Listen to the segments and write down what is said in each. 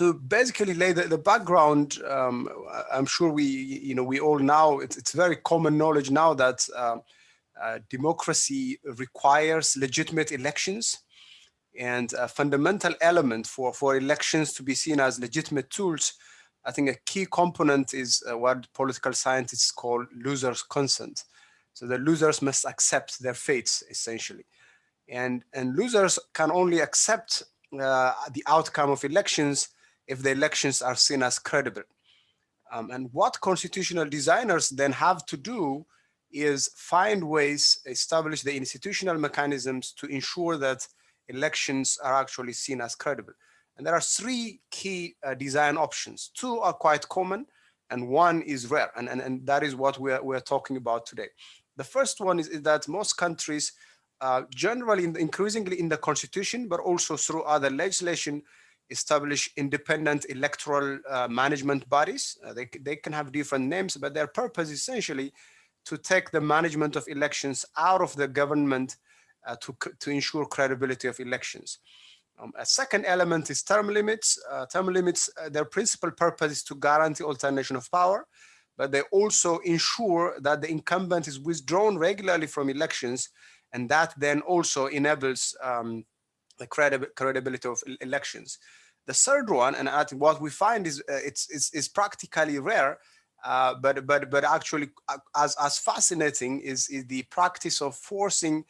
to basically lay the, the background, um, I'm sure we, you know, we all know it's, it's very common knowledge now that uh, uh, democracy requires legitimate elections and a fundamental element for, for elections to be seen as legitimate tools. I think a key component is uh, what political scientists call losers consent. So the losers must accept their fates essentially. And, and losers can only accept uh, the outcome of elections if the elections are seen as credible. Um, and what constitutional designers then have to do is find ways, establish the institutional mechanisms to ensure that elections are actually seen as credible. And there are three key uh, design options. Two are quite common and one is rare. And, and, and that is what we're, we're talking about today. The first one is, is that most countries uh, generally in the, increasingly in the constitution, but also through other legislation, establish independent electoral uh, management bodies. Uh, they, they can have different names, but their purpose essentially to take the management of elections out of the government uh, to, to ensure credibility of elections. Um, a second element is term limits. Uh, term limits, uh, their principal purpose is to guarantee alternation of power, but they also ensure that the incumbent is withdrawn regularly from elections and that then also enables um, the credi credibility of elections. The third one, and what we find is uh, it's, it's, it's, practically rare, uh, but but but actually uh, as as fascinating is is the practice of forcing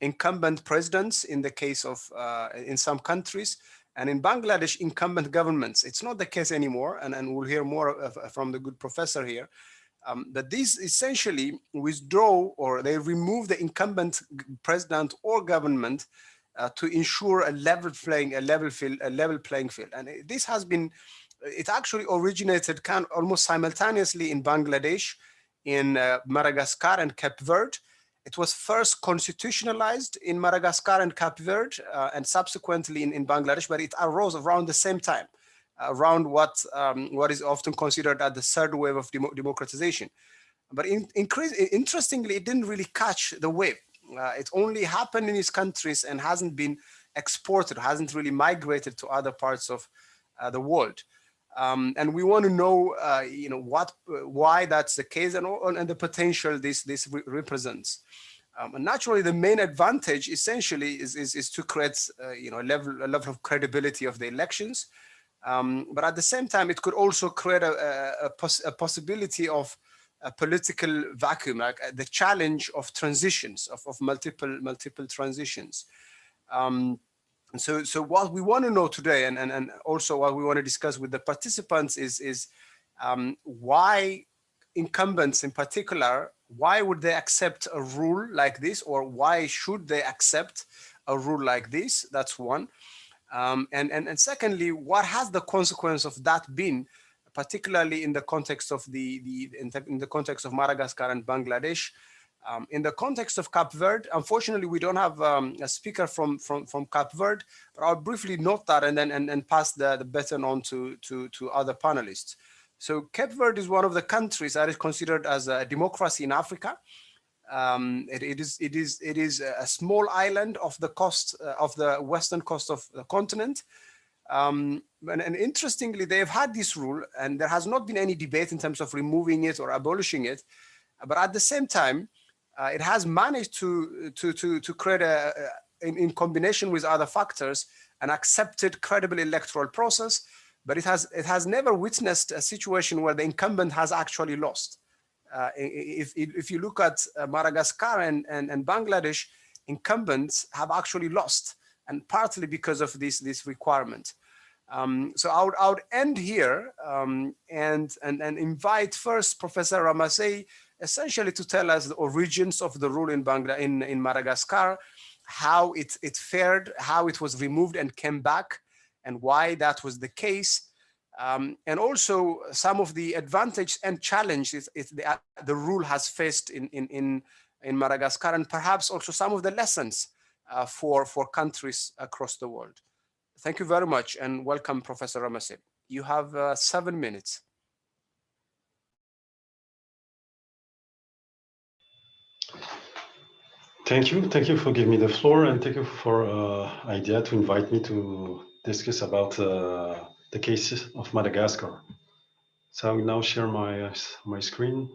incumbent presidents in the case of uh, in some countries and in Bangladesh incumbent governments. It's not the case anymore, and and we'll hear more of, from the good professor here um, that these essentially withdraw or they remove the incumbent president or government uh, to ensure a level playing a level field a level playing field and this has been it actually originated kind of almost simultaneously in Bangladesh in uh, Madagascar and Cape Verde it was first constitutionalized in Madagascar and Cape Verde uh, and subsequently in, in Bangladesh but it arose around the same time around what um, what is often considered as the third wave of demo democratization. But in, increase, interestingly, it didn't really catch the wave. Uh, it only happened in these countries and hasn't been exported, hasn't really migrated to other parts of uh, the world. Um, and we want to know, uh, you know, what, why that's the case and, and the potential this this re represents. Um, and naturally, the main advantage essentially is is, is to create, uh, you know, a level a level of credibility of the elections, um, but at the same time, it could also create a, a, poss a possibility of a political vacuum, like uh, the challenge of transitions, of, of multiple multiple transitions. Um, and so, so what we want to know today, and, and, and also what we want to discuss with the participants is, is um, why incumbents in particular, why would they accept a rule like this, or why should they accept a rule like this? That's one. Um, and, and, and secondly, what has the consequence of that been, particularly in the context of the, the in, the, context of Madagascar and Bangladesh? Um, in the context of Cape Verde, unfortunately, we don't have um, a speaker from, from, from Cape Verde, but I'll briefly note that and then and, and pass the, the baton on to, to, to other panelists. So Cape Verde is one of the countries that is considered as a democracy in Africa. Um, it, it is it is it is a small island of the coast uh, of the western coast of the continent. Um, and, and, interestingly, they've had this rule, and there has not been any debate in terms of removing it or abolishing it. But at the same time, uh, it has managed to to to to create a, a in, in combination with other factors an accepted credible electoral process. But it has it has never witnessed a situation where the incumbent has actually lost. Uh, if, if you look at uh, Madagascar and, and, and Bangladesh, incumbents have actually lost, and partly because of this, this requirement. Um, so I would, I would end here um, and, and, and invite first Professor Ramasei essentially to tell us the origins of the rule in, Bangla in, in Madagascar, how it, it fared, how it was removed and came back, and why that was the case, um, and also some of the advantage and challenges the, the rule has faced in, in, in, in Madagascar and perhaps also some of the lessons uh, for, for countries across the world. Thank you very much and welcome, Professor Ramasei. You have uh, seven minutes. Thank you. Thank you for giving me the floor and thank you for uh, idea to invite me to discuss about uh, the cases of Madagascar. So I will now share my, uh, my screen.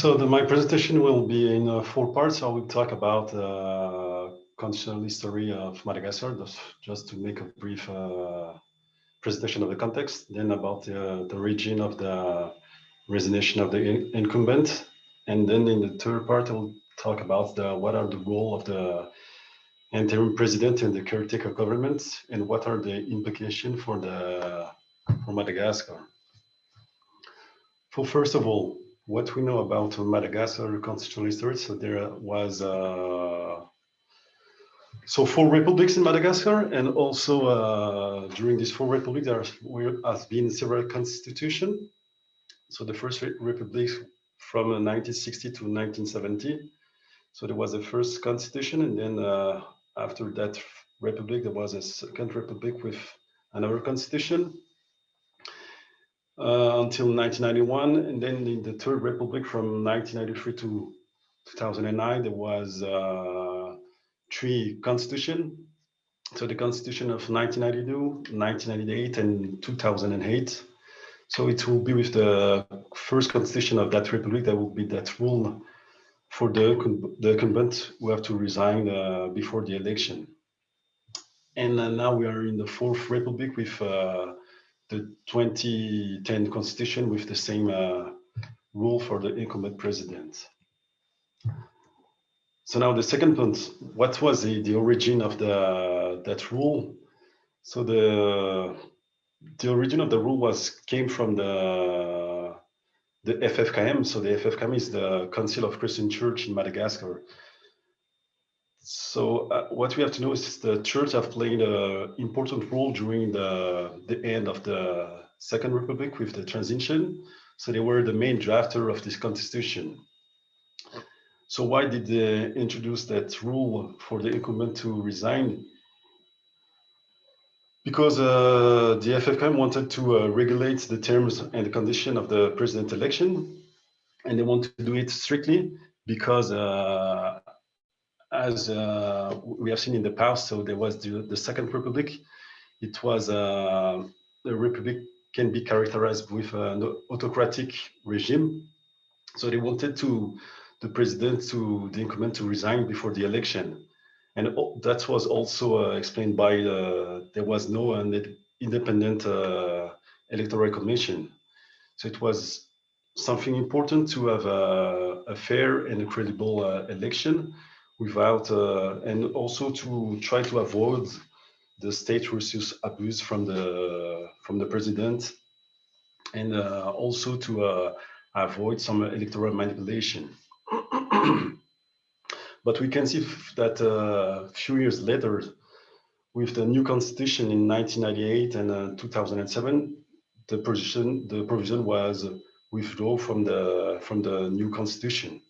So the, my presentation will be in uh, four parts. I will talk about uh, constitutional history of Madagascar, just, to make a brief uh, presentation of the context, then about the origin of the resignation of the in incumbent. And then in the third part, I will talk about the, what are the role of the interim president and the caretaker government, and what are the implications for the for Madagascar. So first of all, what we know about Madagascar constitutional history. So there was uh, so four republics in Madagascar, and also uh, during these four republics there has been several constitutions. So the first republic from 1960 to 1970. So there was the first constitution, and then uh, after that republic there was a second republic with another constitution until 1991. And then in the Third Republic from 1993 to 2009, there was uh, three constitution. So the constitution of 1992, 1998, and 2008. So it will be with the first constitution of that republic that will be that rule for the, the incumbent who have to resign uh, before the election. And uh, now we are in the fourth republic with uh, the 2010 constitution with the same uh, rule for the incumbent president. So now the second point, what was the, the origin of the that rule? So the the origin of the rule was came from the the FFKM. So the FFKM is the Council of Christian Church in Madagascar. So uh, what we have to know is the church have played an important role during the, the end of the Second Republic with the transition. So they were the main drafter of this constitution. So why did they introduce that rule for the incumbent to resign? Because uh, the FFKM wanted to uh, regulate the terms and the condition of the president election, and they want to do it strictly because uh, as uh, we have seen in the past, so there was the, the Second Republic. It was uh, the republic can be characterized with an autocratic regime. So they wanted to the president to the incumbent to resign before the election, and that was also uh, explained by uh, there was no an independent uh, electoral commission. So it was something important to have a, a fair and a credible uh, election without uh, and also to try to avoid the state resource abuse from the from the president and uh, also to uh, avoid some electoral manipulation. but we can see that a few years later, with the new constitution in 1998 and uh, 2007, the provision the provision was withdrawn from the from the new constitution.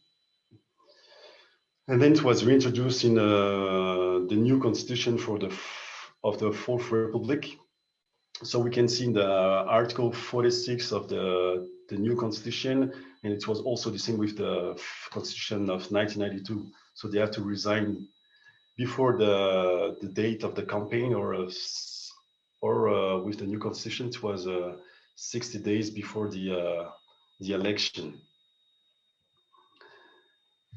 And then it was reintroduced in uh, the new constitution for the of the Fourth Republic. So we can see in the Article 46 of the, the new constitution, and it was also the same with the constitution of 1992. So they have to resign before the, the date of the campaign or, uh, or uh, with the new constitution, it was uh, 60 days before the, uh, the election.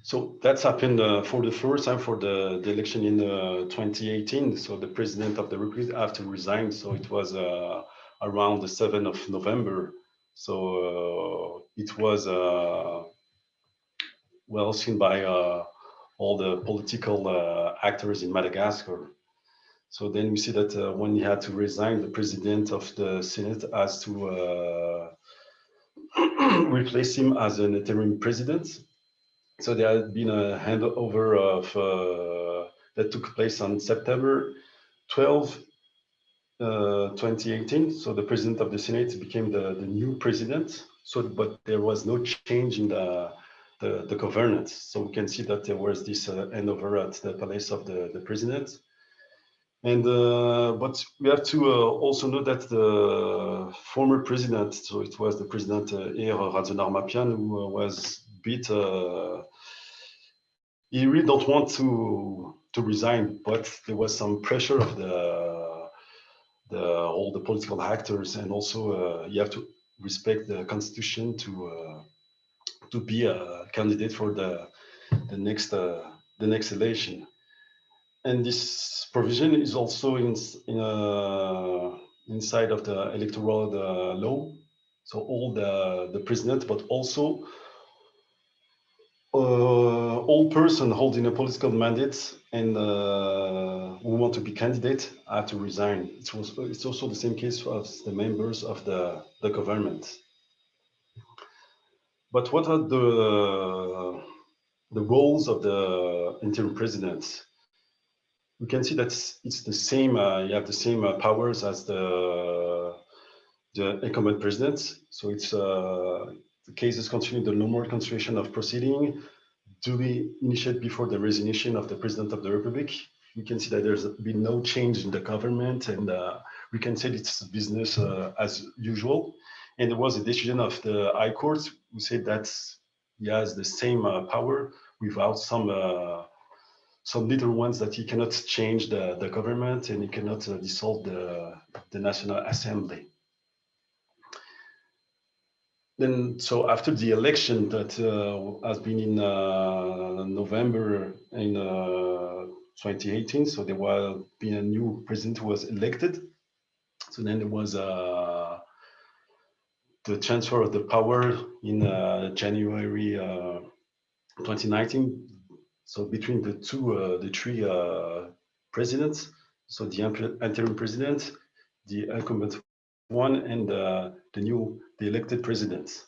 So that's happened uh, for the first time for the, the election in uh, 2018. So the president of the Republic had to resign. So it was uh, around the 7th of November. So uh, it was uh, well seen by uh, all the political actors in Madagascar. So then we see that when he had to resign, the president of the Senate has to replace him as an interim president so there had been a handover of uh, that took place on September 12, uh, 2018, so the president of the Senate became the, the new president. So, but there was no change in the, the, the governance. So we can see that there was this uh, handover at the palace of the, the president. And uh, but we have to uh, also know that the former president, so it was the president uh, Hery Rajaonarimampianina, who uh, was beat Uh, he really don't want to to resign, but there was some pressure of the the all the political actors, and also uh, you have to respect the constitution to uh, to be a candidate for the the next uh, the next election and this provision is also in, in uh, inside of the electoral uh, law. So all the, the president, but also uh, all person holding a political mandate and uh, who want to be candidate have to resign. It was, it's also the same case for the members of the, the government. But what are the, the roles of the interim president? we can see that it's the same, uh, you have the same uh, powers as the, the incumbent president. So it's uh, the cases continue the normal continuation of proceeding duly initiated before the resignation of the president of the republic. We can see that there's been no change in the government and uh, we can say it's business uh, as usual. And there was a decision of the High Court who said that he has the same uh, power without some some little ones that he cannot change the, the government and he cannot uh, dissolve the, the National Assembly. Then, so after the election that uh, has been in uh, November in uh, 2018, so there was been a new president who was elected. So then there was uh, the transfer of the power in uh, January 2019 so between the two, uh, the three uh, presidents, so the interim president, the incumbent one, and uh, the new, the elected president.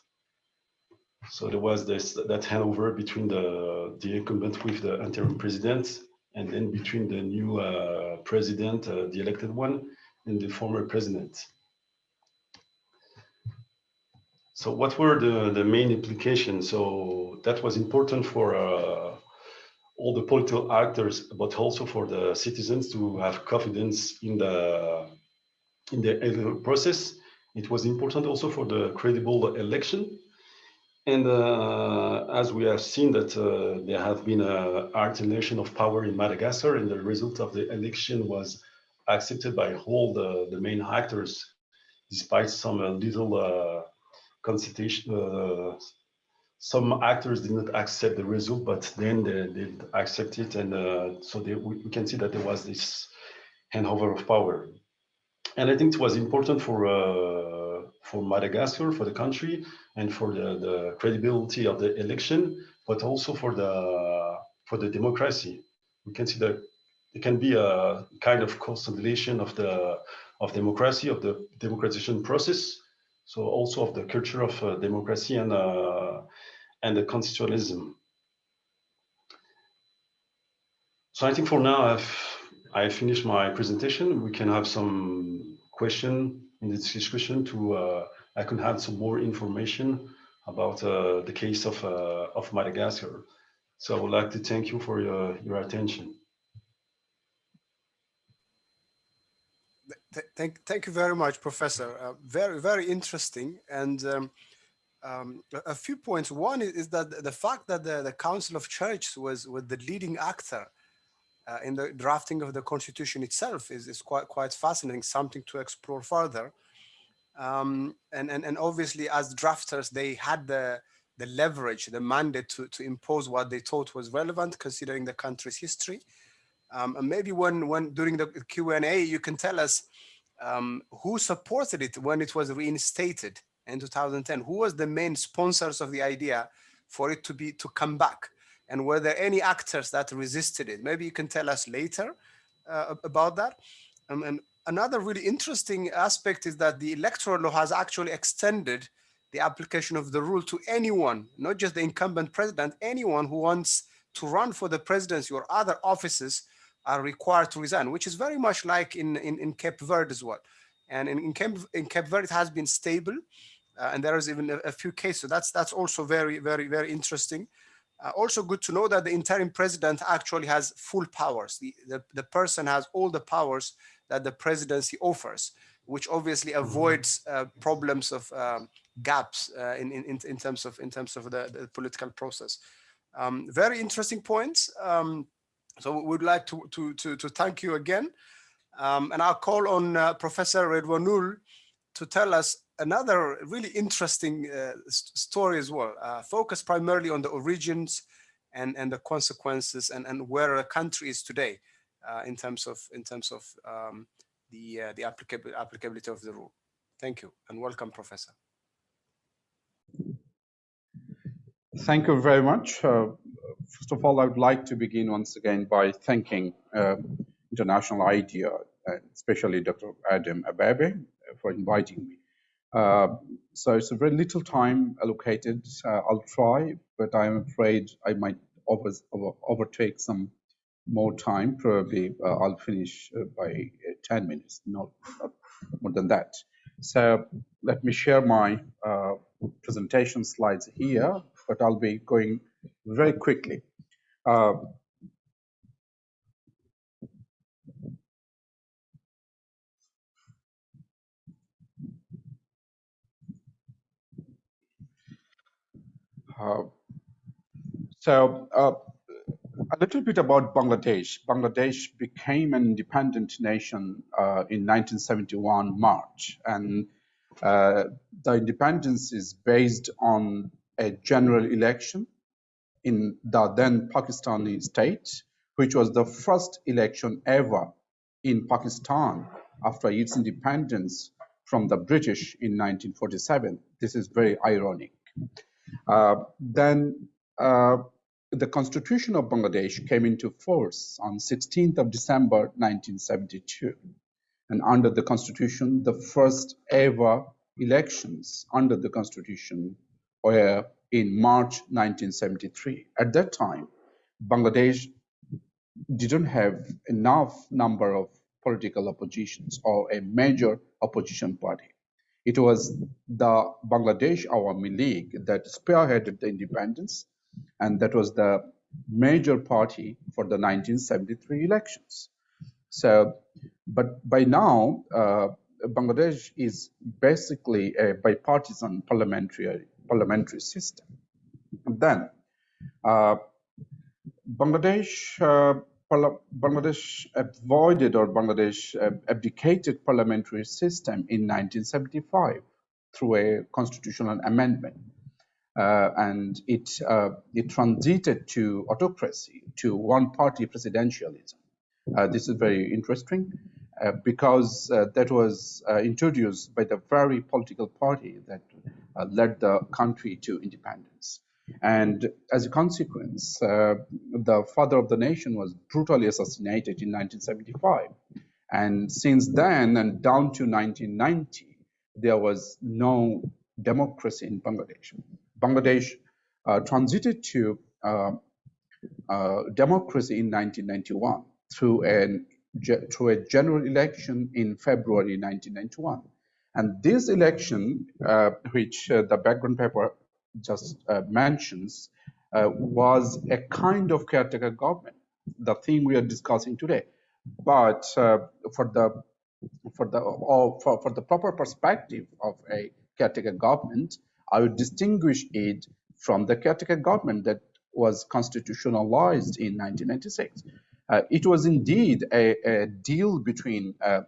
So there was this that handover between the the incumbent with the interim president, and then between the new uh, president, uh, the elected one, and the former president. So what were the the main implications? So that was important for uh, all the political actors, but also for the citizens to have confidence in the in the process. It was important also for the credible election. And uh, as we have seen that uh, there have been a alternation of power in Madagascar and the result of the election was accepted by all the, the main actors, despite some uh, little uh, consultation, uh, some actors did not accept the result, but then they did accept it. And uh, so they, we, we, can see that there was this handover of power. And I think it was important for uh, for Madagascar, for the country, and for the, the credibility of the election, but also for the for the democracy. We can see that it can be a kind of consolidation of the of democracy, of the democratization process, so also of the culture of uh, democracy and uh, and the constitutionalism. So I think for now I've I finish my presentation. We can have some question in this discussion to uh, I can have some more information about uh, the case of uh, of Madagascar. So I would like to thank you for your your attention. thank, thank you very much, Professor. Uh, very, very interesting. And um, um, a few points. One is, that the fact that the, the Council of Churches was, was the leading actor uh, in the drafting of the constitution itself is, is quite, quite fascinating, something to explore further. Um, and, and, and obviously as drafters, they had the, the leverage, the mandate to, to impose what they thought was relevant considering the country's history. Um, and maybe when, when during the Q&A, you can tell us um, who supported it when it was reinstated in 2010? Who was the main sponsors of the idea for it to be to come back? And were there any actors that resisted it? Maybe you can tell us later uh, about that. Um, and another really interesting aspect is that the electoral law has actually extended the application of the rule to anyone, not just the incumbent president, anyone who wants to run for the presidency or other offices are required to resign, which is very much like in, in, in Cape Verde as well. And in, in, Cape, in Cape Verde, it has been stable. Uh, and there is even a, a, few cases. So that's, that's also very, very, very interesting. Uh, also good to know that the interim president actually has full powers. The, the, the person has all the powers that the presidency offers, which obviously mm-hmm. avoids uh, problems of um, gaps uh, in, in, in terms of in terms of the, the political process. Um, very interesting points. Um, so we would like to, to, to, to thank you again. Um, and I'll call on uh, Professor Ridwanul to tell us another really interesting uh, story as well, uh, focused primarily on the origins and, and the consequences and, and where a country is today uh, in terms of in terms of um, the uh, the applicability of the rule. Thank you and welcome, Professor. Thank you very much. Uh, first of all, I would like to begin once again by thanking uh, International IDEA, especially Dr. Adem Abebe, for inviting me. Uh, so it's a very little time allocated. Uh, I'll try, but I'm afraid I might over, over, overtake some more time. Probably uh, I'll finish by uh, 10 minutes, not, not, more than that. So let me share my presentation slides here, but I'll be going very quickly. Uh, so uh, a little bit about Bangladesh. Bangladesh became an independent nation uh, in 1971 March, and uh, the independence is based on a general election in the then Pakistani state, which was the first election ever in Pakistan after its independence from the British in 1947. This is very ironic. Uh, then uh, the constitution of Bangladesh came into force on 16th of December 1972. And under the constitution, the first ever elections under the constitution were in March 1973. At that time, Bangladesh didn't have enough number of political oppositions or a major opposition party. It was the Bangladesh Awami League that spearheaded the independence, and that was the major party for the 1973 elections. So, but by now, uh, Bangladesh is basically a bipartisan parliamentary parliamentary system. And then, uh, Bangladesh uh, Bangladesh avoided or Bangladesh abdicated parliamentary system in 1975 through a constitutional amendment. Uh, and it, uh, it transited to autocracy, to one-party presidentialism. Uh, this is very interesting uh, because uh, that was uh, introduced by the very political party that led the country to independence. And as a consequence, uh, the father of the nation was brutally assassinated in 1975. And since then and down to 1990, there was no democracy in Bangladesh. Bangladesh uh, transited to uh, uh democracy in 1991 through, an, through a general election in February 1991. And this election, uh, which uh, the background paper just uh, mentions uh, was a kind of caretaker government, the thing we are discussing today. But uh, for the for the or for, for the proper perspective of a caretaker government, I would distinguish it from the caretaker government that was constitutionalized in 1996. Uh, it was indeed a, a deal between uh,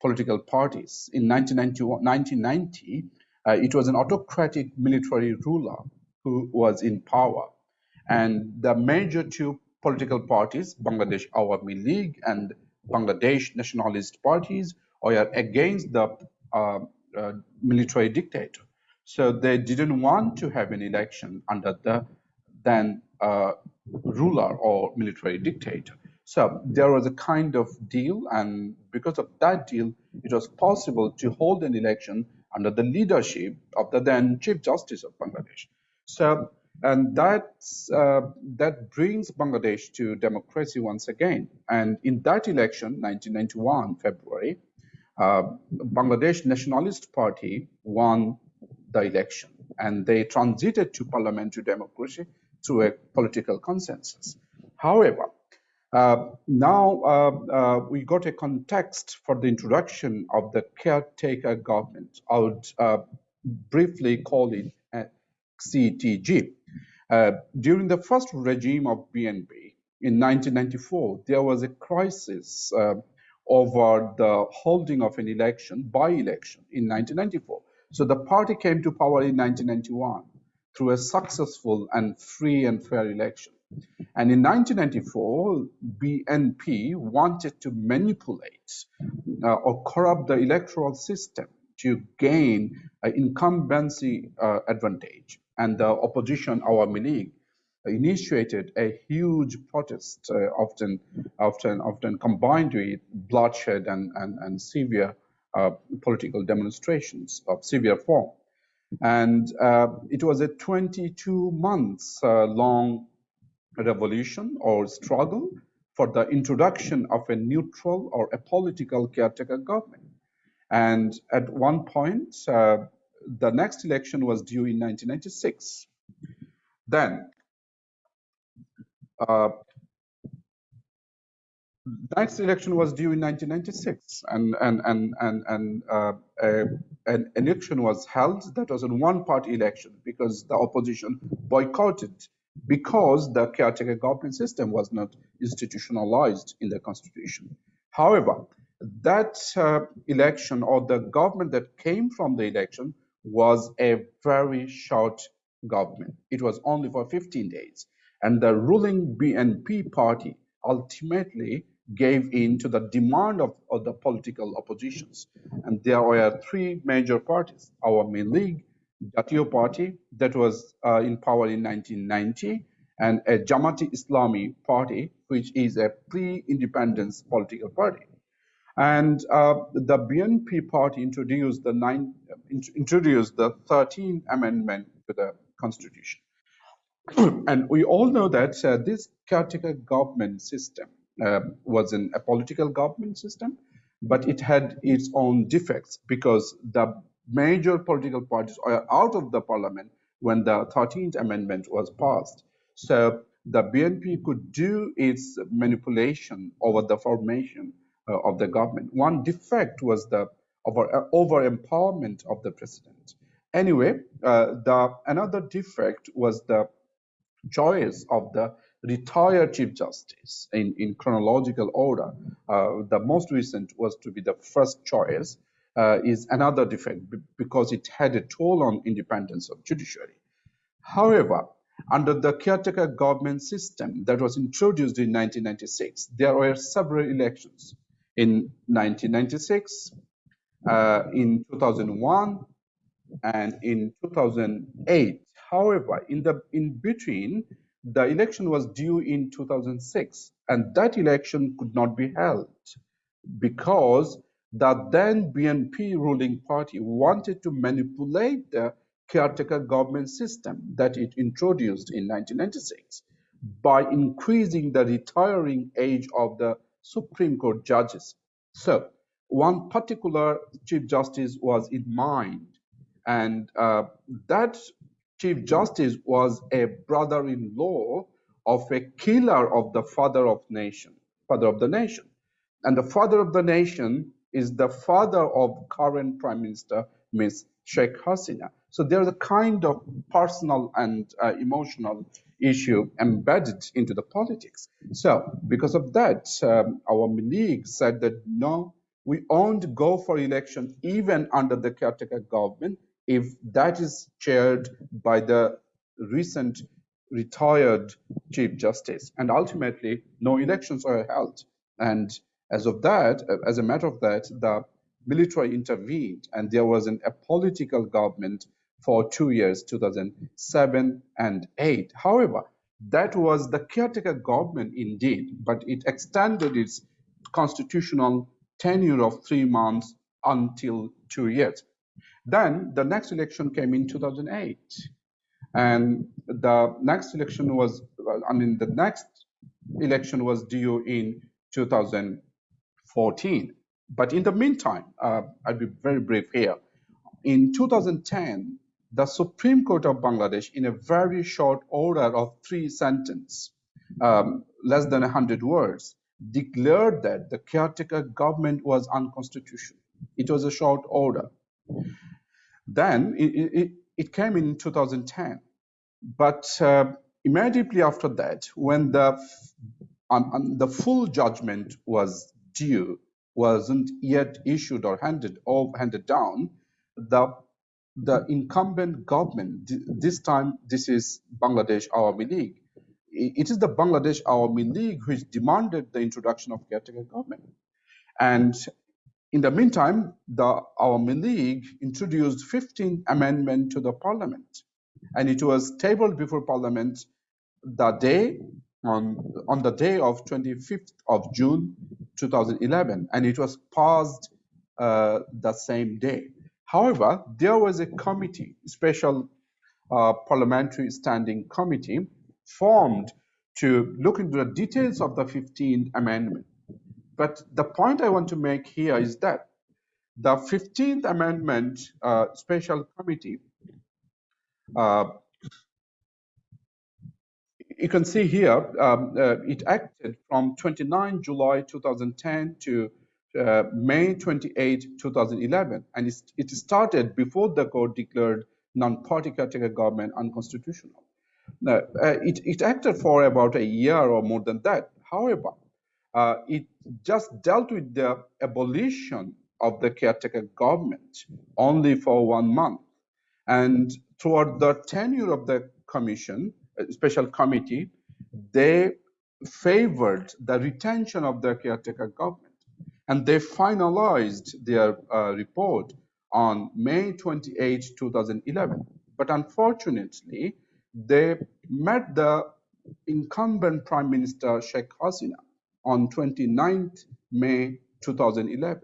political parties. In 1990, uh, it was an autocratic military ruler who was in power. And the major two political parties, Bangladesh Awami League and Bangladesh Nationalist parties, were against the uh, uh, military dictator. So they didn't want to have an election under the then uh, ruler or military dictator. So there was a kind of deal, and because of that deal, it was possible to hold an election under the leadership of the then Chief Justice of Bangladesh. So and that's, uh, that brings Bangladesh to democracy once again. And in that election, 1991 February, uh, Bangladesh Nationalist Party won the election, and they transited to parliamentary democracy through a political consensus. However, uh, now uh, uh, we got a context for the introduction of the caretaker government. I would uh, briefly call it CTG. Uh, during the first regime of BNP in 1994, there was a crisis uh, over the holding of an election, by election in 1994. So the party came to power in 1991 through a successful and free and fair election. And in 1994, BNP wanted to manipulate uh, or corrupt the electoral system to gain an incumbency uh, advantage. And the opposition, Awami League, initiated a huge protest, uh, often, often, often combined with bloodshed and, and, and severe uh, political demonstrations of severe form. And uh, it was a 22 months uh, long revolution or struggle for the introduction of a neutral or a political caretaker government. And at one point, uh, the next election was due in 1996. Then, uh, next election was due in 1996, and and and and and uh, a, an election was held that was a one-party election because the opposition boycotted because the caretaker government system was not institutionalized in the constitution. However, that uh, election or the government that came from the election was a very short government. It was only for 15 days. And the ruling BNP party ultimately gave in to the demand of, of the political oppositions. And there were three major parties, Awami League, Jatiya Party that was uh, in power in 1990 and a Jamaat-e-Islami party, which is a pre-independence political party. And uh, the BNP party introduced the nine, introduced the 13th amendment to the constitution. and we all know that uh, this caretaker government system uh, was a political government system, but it had its own defects because the major political parties are out of the parliament when the 13th amendment was passed. So the BNP could do its manipulation over the formation uh, of the government. One defect was the over, over empowerment of the president. Anyway, uh, the another defect was the choice of the retired chief justice in, in chronological order. Uh, the most recent was to be the first choice, uh, is another defect because it had a toll on independence of judiciary. However, under the caretaker government system that was introduced in 1996, there were several elections in 1996, uh, in 2001, and in 2008. However, in the in between, the election was due in 2006, and that election could not be held because the then BNP ruling party wanted to manipulate the caretaker government system that it introduced in 1996 by increasing the retiring age of the Supreme Court judges. So one particular Chief Justice was in mind, and uh, that Chief Justice was a brother-in-law of a killer of the father of nation, father of the nation. And the father of the nation is the father of current Prime Minister, Ms. Sheikh Hasina. So there's a kind of personal and uh, emotional issue embedded into the politics. So because of that, um, Awami League said that no, we won't go for election even under the caretaker government if that is chaired by the recent retired Chief Justice. And ultimately, no elections are held. And as of that, as a matter of that, the military intervened and there was an, a political government for two years, 2007 and 8. However, that was the caretaker government indeed, but it extended its constitutional tenure of three months until two years. Then the next election came in 2008. And the next election was, I mean, the next election was due in 2014. But in the meantime, uh, I'll be very brief here. In 2010, the Supreme Court of Bangladesh, in a very short order of three sentences, um, less than 100 words, declared that the caretaker government was unconstitutional. It was a short order. Then it, it, it came in 2010. But uh, immediately after that, when the, um, um, the full judgment was due, wasn't yet issued or handed or handed down, the the incumbent government, this time this is Bangladesh Awami League, it is the Bangladesh Awami League which demanded the introduction of caretaker government. And in the meantime, the Awami League introduced 15 amendment to the parliament. And it was tabled before parliament the day on, on the day of 25th of June 2011, and it was passed uh, the same day. However, there was a committee, special uh, parliamentary standing committee, formed to look into the details of the 15th Amendment. But the point I want to make here is that the 15th Amendment uh, Special Committee, uh, you can see here, um, uh, it acted from 29 July 2010 to uh, May 28, 2011, and it started before the court declared non-party caretaker government unconstitutional. Now, uh, it, it acted for about a year or more than that. However, uh, it just dealt with the abolition of the caretaker government only for one month. And throughout the tenure of the commission, special committee, they favored the retention of the caretaker government. And they finalized their uh, report on May 28, 2011. But unfortunately, they met the incumbent Prime Minister Sheikh Hasina on 29th May 2011.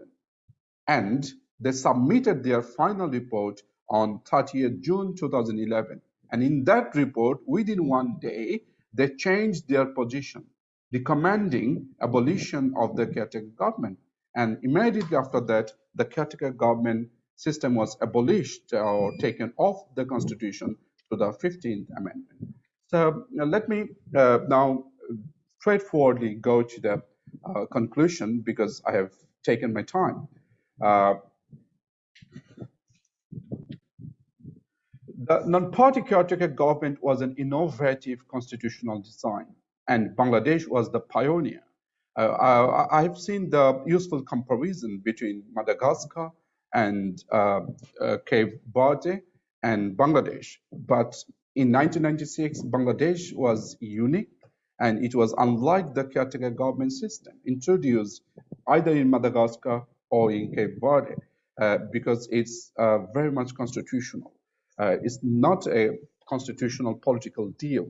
And they submitted their final report on 30th June 2011. And in that report, within one day, they changed their position, recommending abolition of the caretaker government. And immediately after that, the caretaker government system was abolished or taken off the constitution to the 15th Amendment. So uh, let me uh, now straightforwardly go to the uh, conclusion because I have taken my time. Uh, the non-party caretaker government was an innovative constitutional design, and Bangladesh was the pioneer. Uh, I, have seen the useful comparison between Madagascar and uh, Cape Verde and Bangladesh. But in 1996, Bangladesh was unique and it was unlike the caretaker government system introduced either in Madagascar or in Cape Verde uh, because it's uh, very much constitutional. Uh, it's not a constitutional political deal.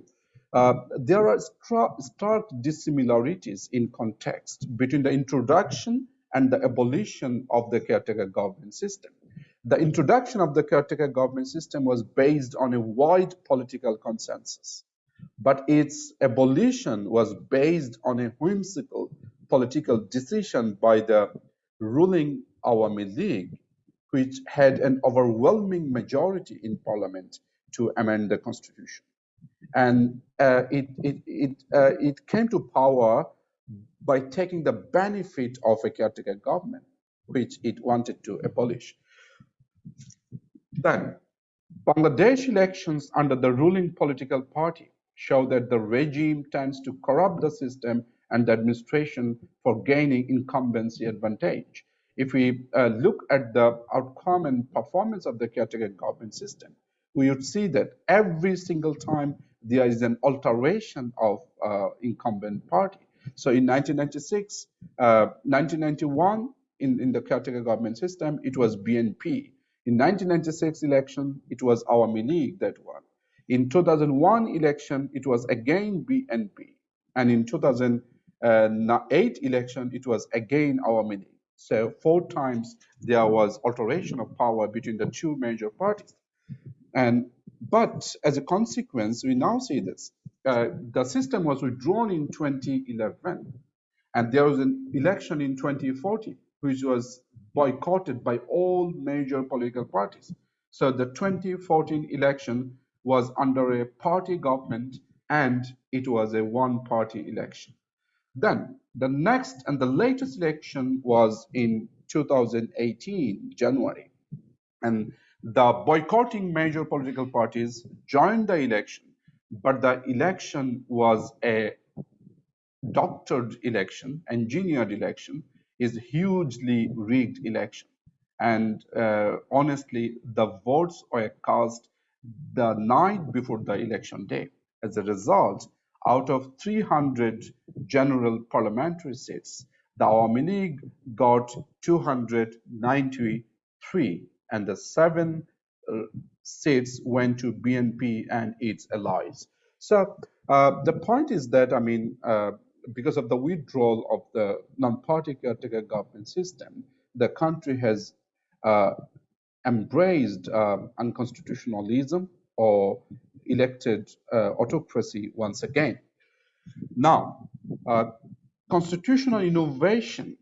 Uh, there are stark dissimilarities in context between the introduction and the abolition of the caretaker government system. The introduction of the caretaker government system was based on a wide political consensus, but its abolition was based on a whimsical political decision by the ruling Awami League, which had an overwhelming majority in parliament to amend the constitution. And uh, it, it, it, uh, it came to power by taking the benefit of a caretaker government, which it wanted to abolish. Then, Bangladesh elections under the ruling political party show that the regime tends to corrupt the system and the administration for gaining incumbency advantage. If we uh, look at the outcome and performance of the caretaker government system, we would see that every single time there is an alteration of uh, incumbent party. So in 1996, uh, 1991, in, in the caretaker government system, it was BNP. In 1996 election, it was Awami League that won. In 2001 election, it was again BNP. And in 2008 election, it was again Awami League. So four times there was alteration of power between the two major parties. And but as a consequence, we now see this. Uh, the system was withdrawn in 2011, and there was an election in 2014, which was boycotted by all major political parties. So the 2014 election was under a party government and it was a one party election. Then the next and the latest election was in 2018, January. And the boycotting major political parties joined the election, but the election was a doctored election, engineered election, is hugely rigged election. And uh, honestly, the votes were cast the night before the election day. As a result, out of 300 general parliamentary seats, the Awami League got 293, and the seven uh, seats went to BNP and its allies. So uh, the point is that, I mean, uh, because of the withdrawal of the non-party caretaker government system, the country has uh, embraced uh, unconstitutionalism or elected uh, autocracy once again. Now, uh, constitutional innovation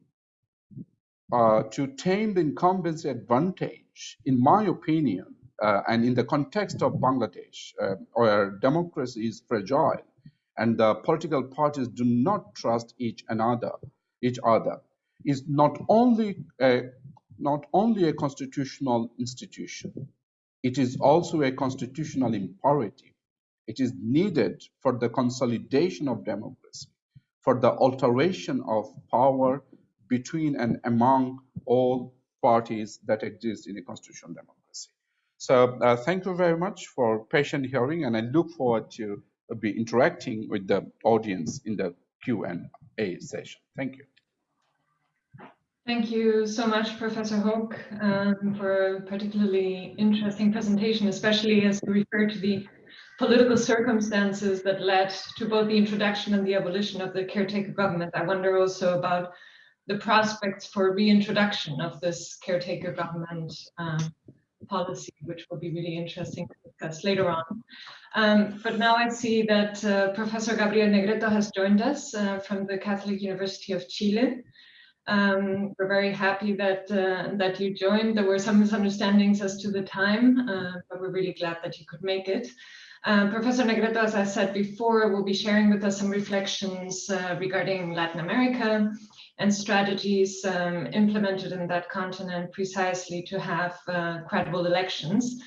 uh, to tame the incumbency advantage, in my opinion, uh, and in the context of Bangladesh, uh, where democracy is fragile and the political parties do not trust each another, each other, is not only a, not only a constitutional institution, it is also a constitutional imperative. It is needed for the consolidation of democracy, for the alteration of power between and among all parties that exist in a constitutional democracy. So uh, thank you very much for patient hearing, and I look forward to be interacting with the audience in the Q&A session. Thank you. Thank you so much, Professor Hoque, um, for a particularly interesting presentation, especially as you refer to the political circumstances that led to both the introduction and the abolition of the caretaker government. I wonder also about the prospects for reintroduction of this caretaker government um, policy, which will be really interesting to discuss later on. Um, but now I see that uh, Professor Gabriel Negretto has joined us uh, from the Catholic University of Chile. Um, we're very happy that uh, that you joined. There were some misunderstandings as to the time, uh, but we're really glad that you could make it. Um, Professor Negretto, as I said before, will be sharing with us some reflections uh, regarding Latin America and strategies um, implemented in that continent precisely to have uh, credible elections.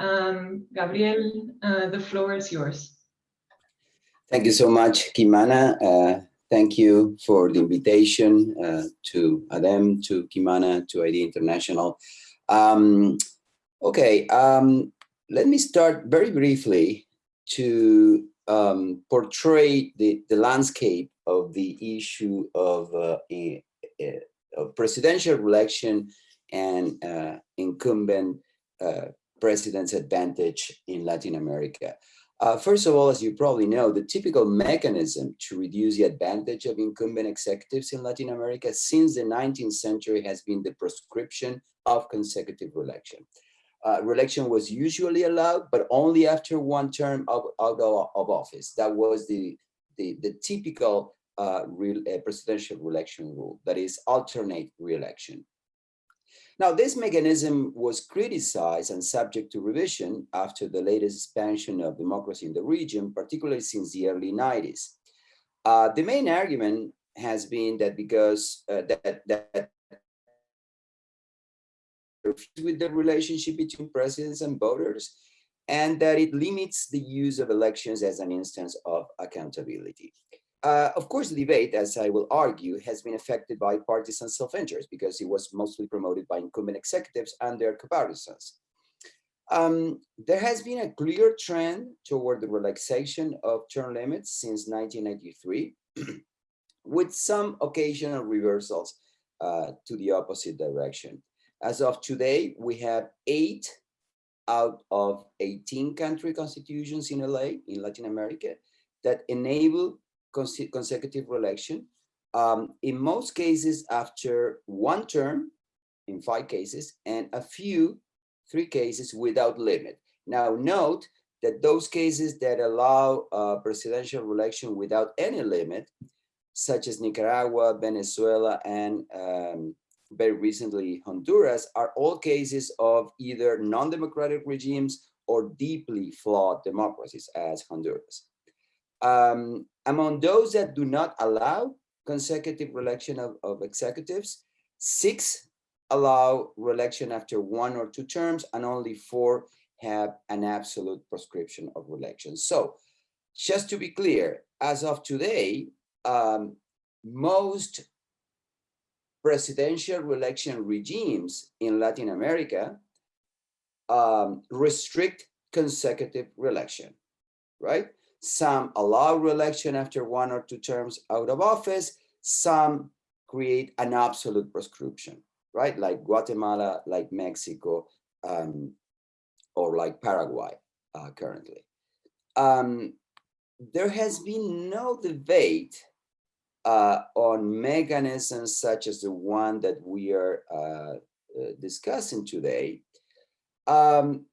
Um, Gabriel, uh, the floor is yours. Thank you so much, Kimana. Thank you for the invitation uh, to Adem, to Kimana, to ID International. Um, okay, um, let me start very briefly to um, portray the, the landscape of the issue of, uh, a, a, presidential election and uh, incumbent uh, president's advantage in Latin America. Uh, first of all, as you probably know, the typical mechanism to reduce the advantage of incumbent executives in Latin America since the 19th century has been the proscription of consecutive election. Uh, re-election was usually allowed, but only after one term of, of, of office. That was the, the, the typical uh, uh, presidential re-election rule, that is alternate re-election. Now, this mechanism was criticized and subject to revision after the latest expansion of democracy in the region, particularly since the early 90s. Uh, the main argument has been that because uh, that, that with the relationship between presidents and voters, and that it limits the use of elections as an instance of accountability. Uh, of course, the debate, as I will argue, has been affected by partisan self-interest because it was mostly promoted by incumbent executives and their comparisons. Um, there has been a clear trend toward the relaxation of term limits since 1993, with some occasional reversals uh, to the opposite direction. As of today, we have eight out of 18 country constitutions in LA, in Latin America, that enable consecutive election. Um, in most cases, after one term, in five cases, and a few three cases without limit. Now note that those cases that allow uh, presidential election without any limit, such as Nicaragua, Venezuela, and um, very recently Honduras, are all cases of either non-democratic regimes or deeply flawed democracies as Honduras. Um, among those that do not allow consecutive reelection of, of executives, six allow reelection after one or two terms, and only four have an absolute prescription of reelection. So just to be clear, as of today, um, most presidential reelection regimes in Latin America um, restrict consecutive reelection, right? Some allow reelection after one or two terms out of office. Some create an absolute prescription, right? Like Guatemala, like Mexico, um, or like Paraguay uh, currently. Um, there has been no debate uh, on mechanisms such as the one that we are uh, uh discussing today. Um,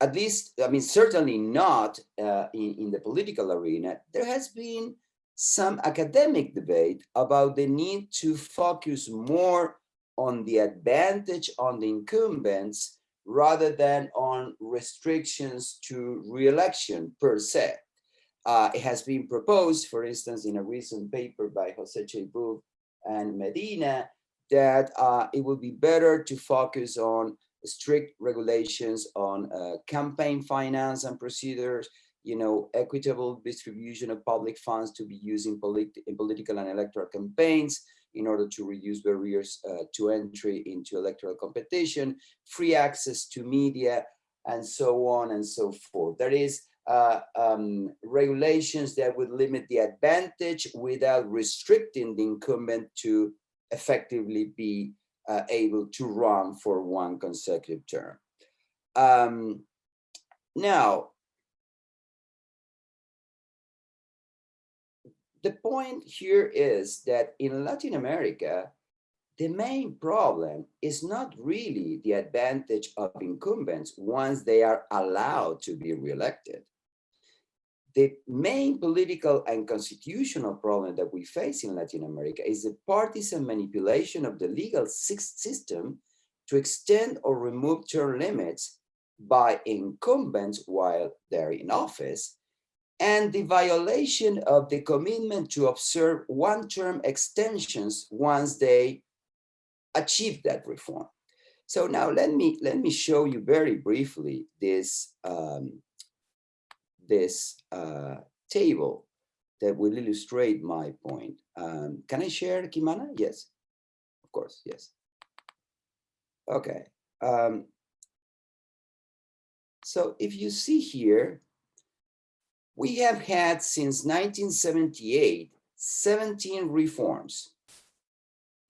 at least, I mean, certainly not uh, in, in the political arena, there has been some academic debate about the need to focus more on the advantage on the incumbents rather than on restrictions to re-election per se. Uh, it has been proposed, for instance, in a recent paper by Jose Cheibub and Medina, that uh, it would be better to focus on strict regulations on uh, campaign finance and procedures, you know, equitable distribution of public funds to be used in, polit in political and electoral campaigns in order to reduce barriers uh, to entry into electoral competition, free access to media, and so on and so forth. There is uh, um, regulations that would limit the advantage without restricting the incumbent to effectively be uh, able to run for one consecutive term. Um, now, the point here is that in Latin America, the main problem is not really the advantage of incumbents once they are allowed to be reelected the main political and constitutional problem that we face in Latin America is the partisan manipulation of the legal system to extend or remove term limits by incumbents while they're in office, and the violation of the commitment to observe one-term extensions once they achieve that reform. So now let me let me show you very briefly this um, this uh, table that will illustrate my point. Um, can I share, Kimana? Yes, of course, yes. Okay. Um, so if you see here, we have had since 1978, 17 reforms,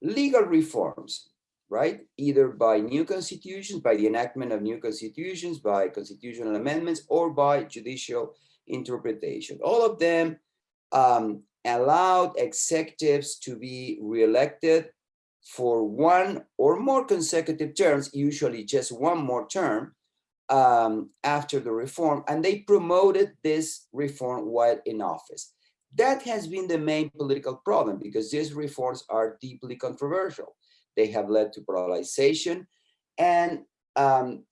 legal reforms, right? Either by new constitutions, by the enactment of new constitutions, by constitutional amendments, or by judicial interpretation. All of them um, allowed executives to be reelected for one or more consecutive terms, usually just one more term, um, after the reform, and they promoted this reform while in office. That has been the main political problem because these reforms are deeply controversial. They have led to polarization and um,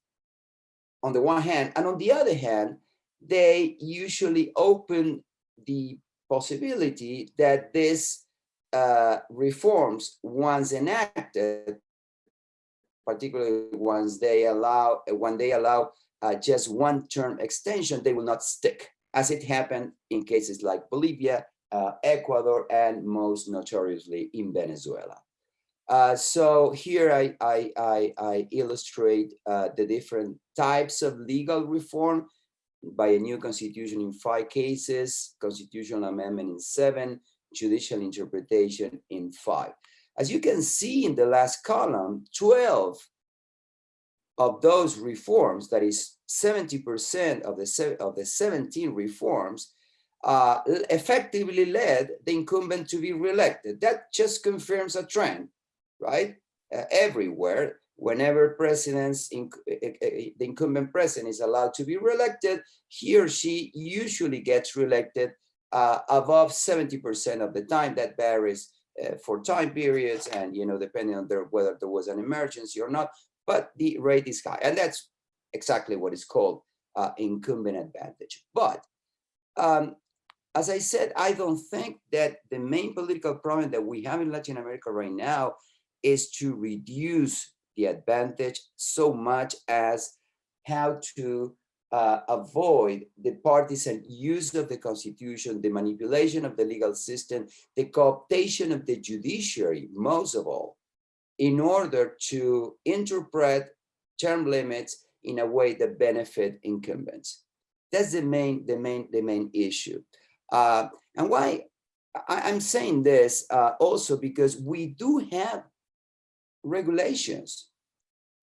on the one hand, and on the other hand, they usually open the possibility that these uh, reforms, once enacted, particularly once they allow when they allow uh, just one term extension, they will not stick, as it happened in cases like Bolivia, uh, Ecuador, and most notoriously in Venezuela. Uh, so here I, I, I, I illustrate uh, the different types of legal reform by a new constitution in five cases, constitutional amendment in seven, judicial interpretation in five. As you can see in the last column, 12 of those reforms, that is 70% of the, of the 17 reforms, uh, effectively led the incumbent to be reelected. That just confirms a trend, right? Uh, everywhere, whenever presidents, inc- eh, eh, eh, the incumbent president is allowed to be reelected, he or she usually gets reelected uh, above 70% of the time. That varies uh, for time periods and, you know, depending on there, whether there was an emergency or not, but the rate is high. And that's exactly what is called uh, incumbent advantage. But um, as I said, I don't think that the main political problem that we have in Latin America right now is to reduce the advantage so much as how to uh, avoid the partisan use of the constitution, the manipulation of the legal system, the cooptation of the judiciary, most of all, in order to interpret term limits in a way that benefit incumbents. That's the main, the main, the main issue. Uh, and why I, am saying this uh, also because we do have regulations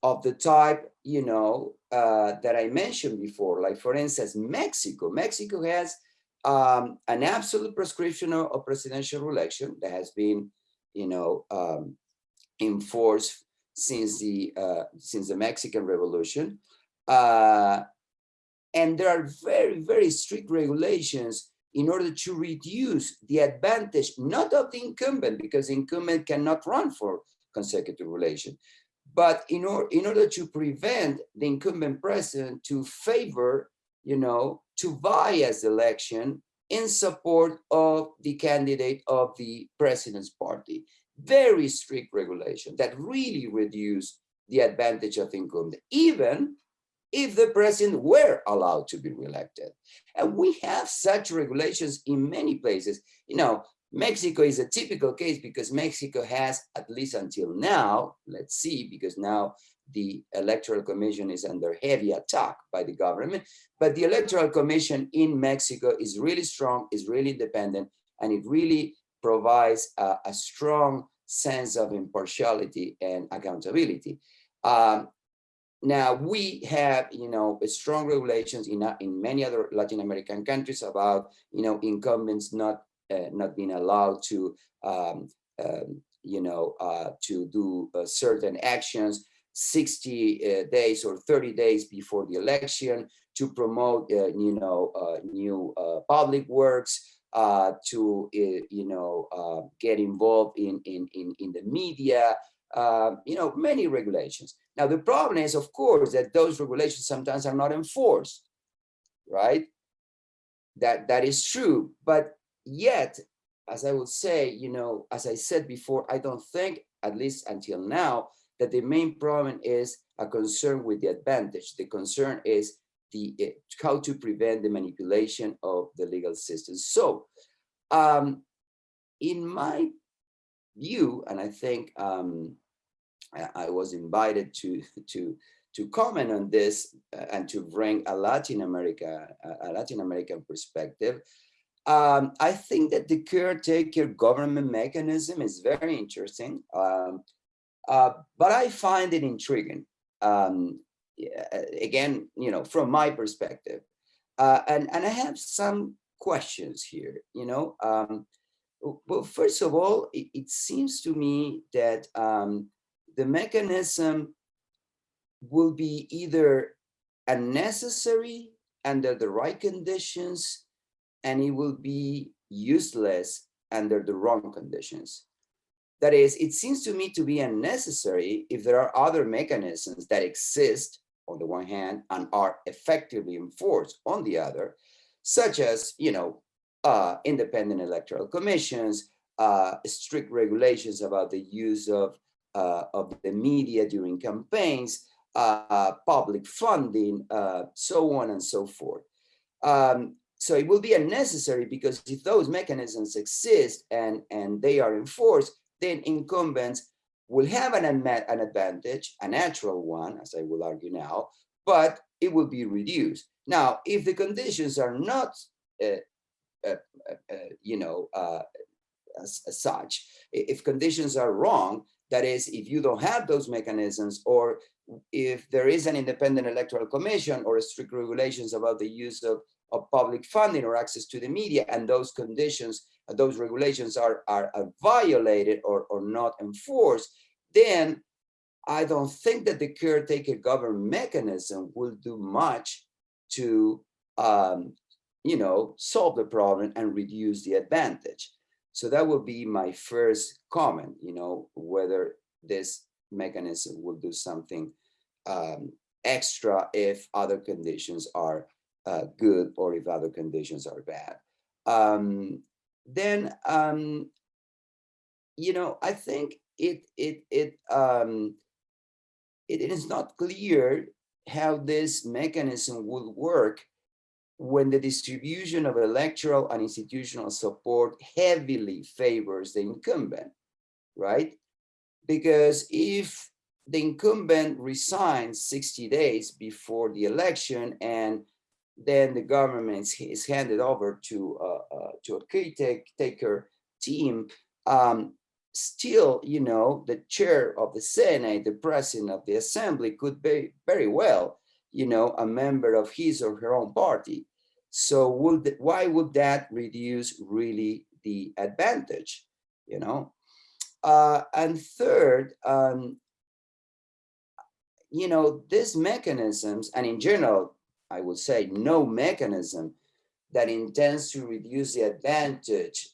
of the type, you know, uh, that I mentioned before, like for instance, Mexico. Mexico has um, an absolute prescription of, presidential election that has been, you know, um, enforced since the uh, since the Mexican Revolution, uh, and there are very very strict regulations in order to reduce the advantage not of the incumbent because the incumbent cannot run for consecutive relation, but in, or, in order to prevent the incumbent president to favor, you know, to bias election in support of the candidate of the president's party. Very strict regulation that really reduce the advantage of incumbent, even if the president were allowed to be reelected. And we have such regulations in many places. You know, Mexico is a typical case because Mexico has, at least until now, let's see, because now the Electoral Commission is under heavy attack by the government, but the Electoral Commission in Mexico is really strong, is really independent, and it really provides a, a strong sense of impartiality and accountability. Um, now we have, you know, strong regulations in, in many other Latin American countries about, you know, incumbents not not being allowed to, um, um, you know, uh, to do uh, certain actions 60 days or 30 days before the election to promote, you know, new public works, uh, to uh, you know uh, get involved in in in, in the media you know many regulations. Now the problem is of course that those regulations sometimes are not enforced right? That that is true but yet, as I would say, you know, as I said before, I don't think, at least until now, that the main problem is a concern with the advantage. The concern is the uh, how to prevent the manipulation of the legal system. So, um, in my view, and I think um, I, I, was invited to to to comment on this uh, and to bring a Latin America a Latin American perspective. Um, I think that the caretaker government mechanism is very interesting, um, uh, but I find it intriguing. Um, again, you know, from my perspective, uh, and and I have some questions here. You know, um, well, first of all, it, it seems to me that um, the mechanism will be either unnecessary under the right conditions and it will be useless under the wrong conditions. That is, it seems to me to be unnecessary if there are other mechanisms that exist on the one hand and are effectively enforced on the other, such as, you know, uh, independent electoral commissions, uh, strict regulations about the use of, uh, of the media during campaigns, uh, public funding, uh, so on and so forth. Um, so it will be unnecessary because if those mechanisms exist and, and they are enforced, then incumbents will have an, an advantage, a natural one, as I will argue now, but it will be reduced. Now, if the conditions are not, uh, uh, uh, you know, uh, as, as such, if conditions are wrong, that is, if you don't have those mechanisms or if there is an independent electoral commission or strict regulations about the use of of public funding or access to the media and those conditions uh, those regulations are, are, are violated or, or not enforced then I don't think that the caretaker government mechanism will do much to, um, you know, solve the problem and reduce the advantage. So that would be my first comment, you know, whether this mechanism will do something um, extra if other conditions are uh, good or if other conditions are bad. Um, then, um, you know, I think it it it um, it is not clear how this mechanism would work when the distribution of electoral and institutional support heavily favors the incumbent, right? Because if the incumbent resigns 60 days before the election and then the government is handed over to uh, uh, to a caretaker team. Um, still, you know, the chair of the Senate, the president of the assembly could be very well, you know, a member of his or her own party. So would why would that reduce really the advantage, you know? Uh, and third, um, you know, these mechanisms, and in general, I would say no mechanism that intends to reduce the advantage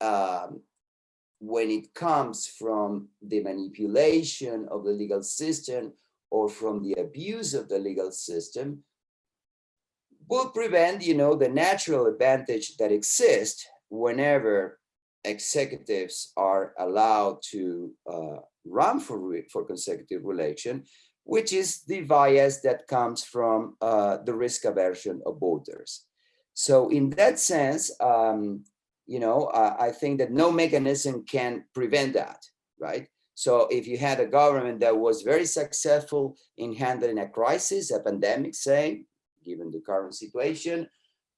um, when it comes from the manipulation of the legal system or from the abuse of the legal system will prevent, you know, the natural advantage that exists whenever executives are allowed to uh, run for, for consecutive election which is the bias that comes from uh, the risk aversion of voters. So in that sense, um, you know, uh, I think that no mechanism can prevent that, right? So if you had a government that was very successful in handling a crisis, a pandemic, say, given the current situation,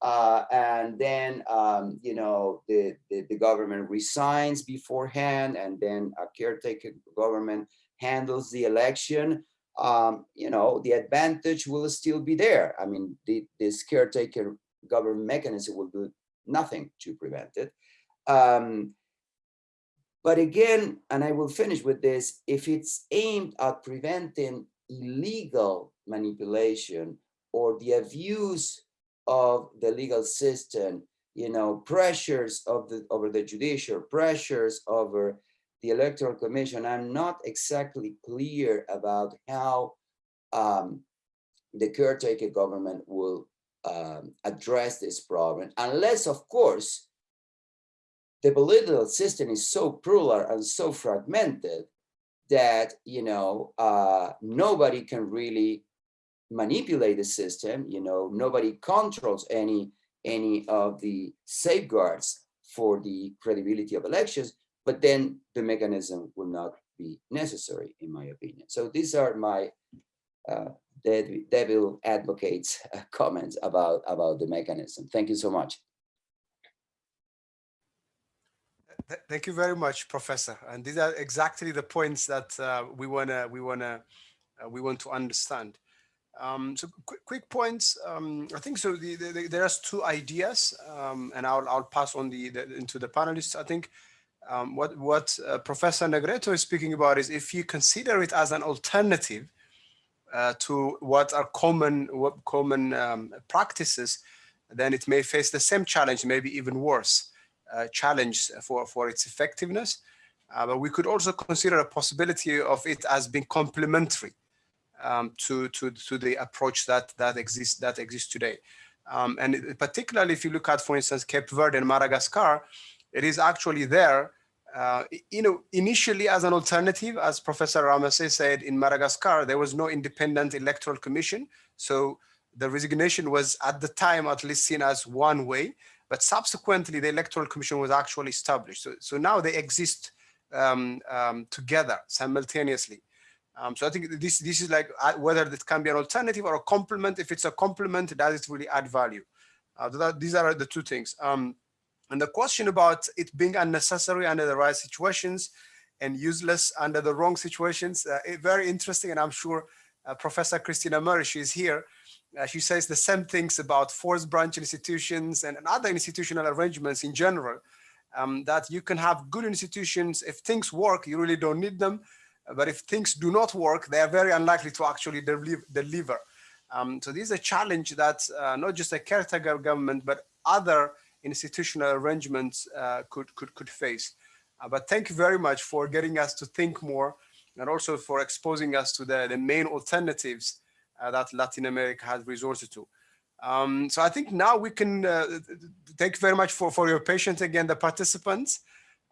uh, and then, um, you know, the, the, the government resigns beforehand, and then a caretaker government handles the election, um, you know, the advantage will still be there. I mean, the, this caretaker government mechanism will do nothing to prevent it. Um, but again, and I will finish with this, if it's aimed at preventing illegal manipulation or the abuse of the legal system, you know, pressures of the over the judicial, pressures over the Electoral Commission, I'm not exactly clear about how um, the caretaker government will um, address this problem, unless, of course, the political system is so plural and so fragmented that, you know, uh, nobody can really manipulate the system, you know, nobody controls any, any of the safeguards for the credibility of elections but then the mechanism will not be necessary, in my opinion. So these are my uh, devil advocates uh, comments about, about the mechanism. Thank you so much. Thank you very much, Professor. And these are exactly the points that uh, we wanna we wanna uh, we want to understand. Um, so quick, quick points. Um, I think so. The, the, the, there's two ideas, um, and I'll I'll pass on the, the into the panelists. I think um, what, what uh, Professor Negretto is speaking about is if you consider it as an alternative uh, to what are common, what common um, practices, then it may face the same challenge, maybe even worse uh, challenge for, for its effectiveness. Uh, but we could also consider a possibility of it as being complementary um, to, to, to the approach that, that exists that exists today. Um, and particularly if you look at, for instance, Cape Verde and Madagascar, it is actually there, uh, you know, initially as an alternative, as Professor Ramesses said, in Madagascar, there was no independent electoral commission. So the resignation was at the time at least seen as one way, but subsequently the electoral commission was actually established. So, so now they exist um, um, together simultaneously. Um, so I think this this is like uh, whether this can be an alternative or a complement. If it's a complement, does it really add value? Uh, that, these are the two things. Um, and the question about it being unnecessary under the right situations and useless under the wrong situations, uh, very interesting. And I'm sure uh, Professor Christina Merish is here. Uh, she says the same things about fourth branch institutions and, and other institutional arrangements in general, um, that you can have good institutions. If things work, you really don't need them. but if things do not work, they are very unlikely to actually deliver. Um, so this is a challenge that uh, not just a caretaker government, but other institutional arrangements uh, could, could, could face. Uh, but thank you very much for getting us to think more and also for exposing us to the, the main alternatives uh, that Latin America has resorted to. Um, so I think now we can uh, thank you very much for, for your patience again, the participants.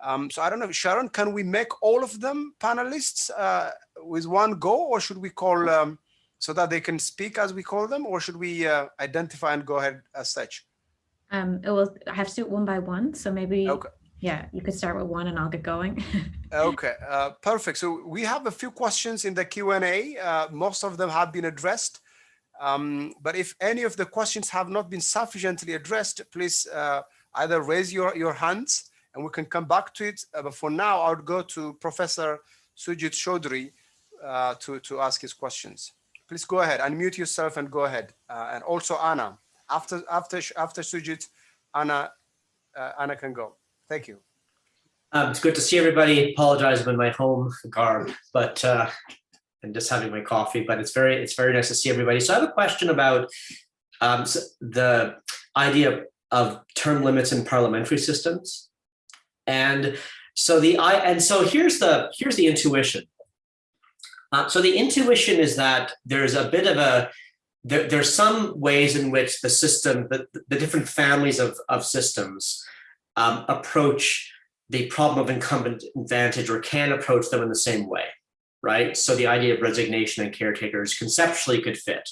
Um, so I don't know, Sharon, can we make all of them panelists uh, with one go or should we call um, so that they can speak as we call them or should we uh, identify and go ahead as such? Um, it will I have to do it one by one. So maybe, okay. yeah, you could start with one and I'll get going. okay, uh, perfect. So we have a few questions in the Q&A. Uh, most of them have been addressed. Um, but if any of the questions have not been sufficiently addressed, please uh, either raise your, your hands and we can come back to it. Uh, but for now, I would go to Professor Sujit Chaudhry uh, to, to ask his questions. Please go ahead, unmute yourself and go ahead. Uh, and also Anna, after, after, after Sujit, Anna, uh, Anna can go. Thank you. Um, it's good to see everybody. Apologize I'm in my home garb, but uh, and just having my coffee, but it's very, it's very nice to see everybody. So I have a question about um, so the idea of term limits in parliamentary systems. And so the I and so here's the here's the intuition. Uh, so the intuition is that there's a bit of a there, are some ways in which the system, the, the different families of, of systems um, approach the problem of incumbent advantage or can approach them in the same way right? So the idea of resignation and caretakers conceptually could fit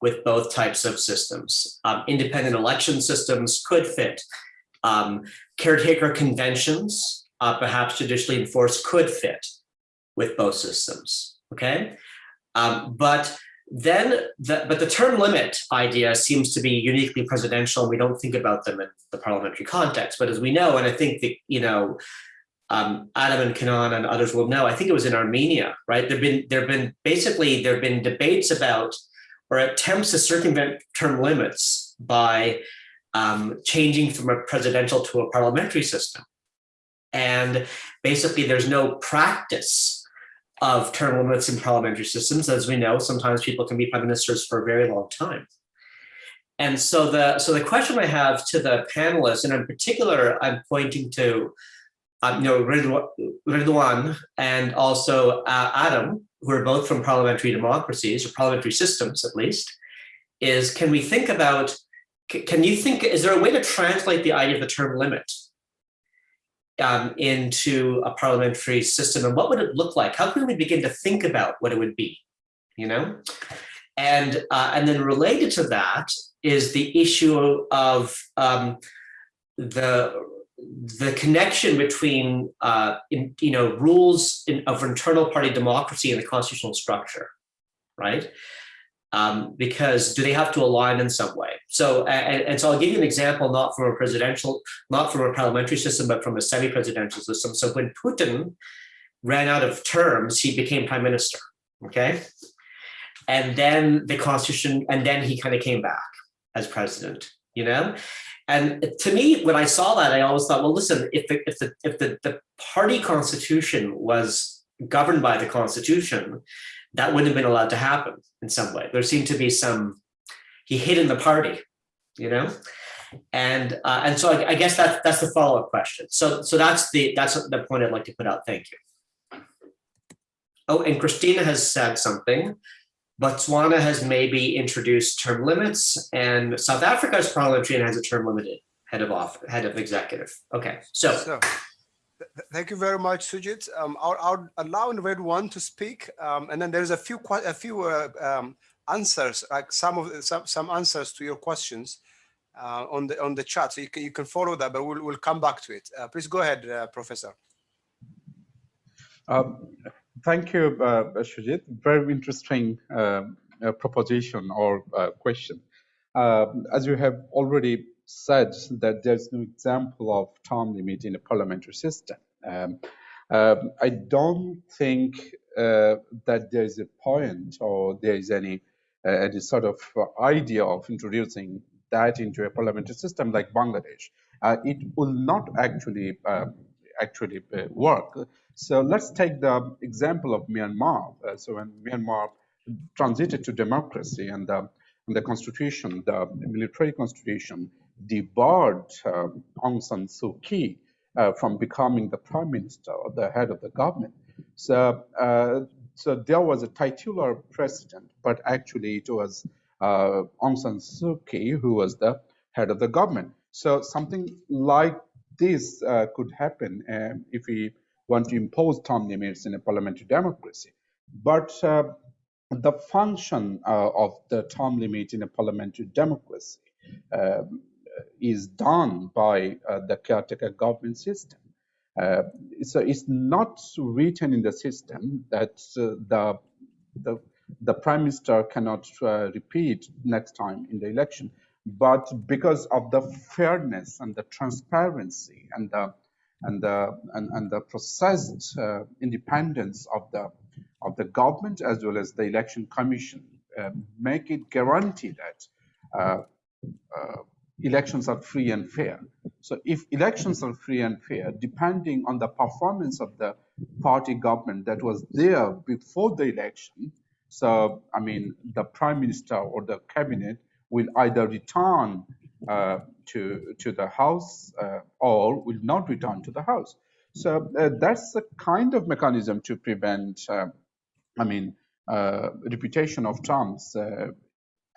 with both types of systems. Um, independent election systems could fit. Um, caretaker conventions, uh, perhaps judicially enforced, could fit with both systems, okay? Um, but then, the, but the term limit idea seems to be uniquely presidential and we don't think about them in the parliamentary context. But as we know, and I think that, you know, um, Adem and Kenan and others will know, I think it was in Armenia, right? There've been, there've been basically, there've been debates about or attempts to circumvent term limits by um, changing from a presidential to a parliamentary system. And basically there's no practice of term limits in parliamentary systems. As we know, sometimes people can be prime ministers for a very long time. And so the, so the question I have to the panelists, and in particular, I'm pointing to um, you know, Ridwan and also uh, Adem, who are both from parliamentary democracies or parliamentary systems at least, is can we think about, can you think, is there a way to translate the idea of the term limit um, into a parliamentary system and what would it look like? How can we begin to think about what it would be, you know? And, uh, and then related to that is the issue of um, the the connection between uh, in, you know rules in, of internal party democracy and the constitutional structure, right? Um, because do they have to align in some way? So and, and, so I'll give you an example, not from a presidential, not from a parliamentary system, but from a semi-presidential system. So when Putin ran out of terms, he became prime minister. Okay, and then the constitution, and then he kind of came back as president. You know, and to me, when I saw that, I always thought, well, listen, if the, if the, if the, the party constitution was governed by the constitution, that wouldn't have been allowed to happen in some way. There seemed to be some, he hid in the party, you know? And uh, and so I, I guess that's that's the follow-up question. So so that's the that's the point I'd like to put out. Thank you. Oh, and Christina has said something. Botswana has maybe introduced term limits and South Africa's parliamentarian has a term limited head of off head of executive. Okay, so. so thank you very much, Sujit. Um, I'll, I'll, allow Ridwan to speak, um, and then there's a few a few uh, um, answers, like some of some some answers to your questions uh, on the on the chat, so you can you can follow that, but we'll we'll come back to it. Uh, please go ahead, uh, Professor. Um, Thank you, uh, Sujit. Very interesting uh, proposition or question. Uh, as you have already said, that there's no example of term limit in a parliamentary system. Um, um I don't think uh, that there is a point or there is any any sort of idea of introducing that into a parliamentary system like Bangladesh. it will not actually actually uh, work. So let's take the example of Myanmar. Uh, so when Myanmar transited to democracy and the, and the constitution, the military constitution, debarred uh, Aung San Suu Kyi uh, from becoming the prime minister or the head of the government. So, uh, so there was a titular president, but actually it was uh, Aung San Suu Kyi who was the head of the government. So something like this uh, could happen um, if we want to impose term limits in a parliamentary democracy. But uh, the function uh, of the term limit in a parliamentary democracy um, is done by uh, the caretaker government system. Uh, so it's not written in the system that uh, the, the, the prime minister cannot uh, repeat next time in the election, but because of the fairness and the transparency and the and the and, and the processed uh, independence of the of the government as well as the election commission uh, make it guarantee that elections are free and fair. So if elections are free and fair, depending on the performance of the party government that was there before the election, so I mean, the prime minister or the cabinet will either return uh, to to the house uh, or will not return to the house. So uh, that's the kind of mechanism to prevent, uh, I mean, uh, reputation of terms uh,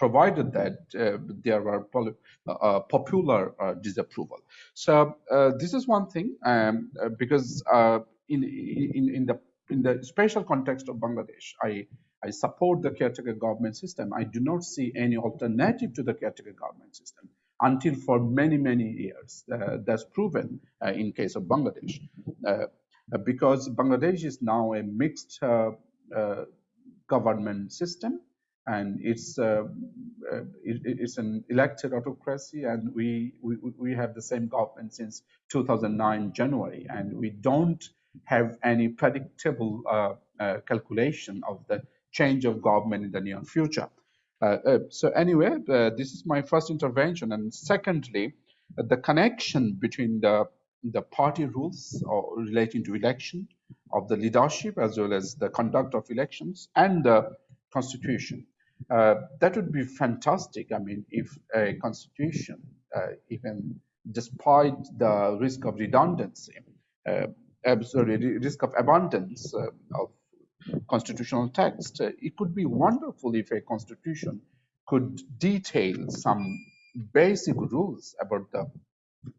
provided that uh, there are uh, uh, popular disapproval. So this is one thing um, because in, in, in the in the special context of Bangladesh, I I support the caretaker government system. I do not see any alternative to the caretaker government system until for many, many years. Uh, that's proven uh, in case of Bangladesh. Uh, because Bangladesh is now a mixed government system and it's uh, uh, it, it's an elected autocracy and we, we we have the same government since 2009 January and we don't have any predictable uh, uh calculation of the change of government in the near future. Uh, uh, so anyway, this is my first intervention and secondly, the connection between the the party rules or relating to election of the leadership as well as the conduct of elections and the constitution uh, that would be fantastic. I mean, if a constitution, uh, even despite the risk of redundancy, uh, sorry, risk of abundance uh, of constitutional text, uh, it could be wonderful if a constitution could detail some basic rules about the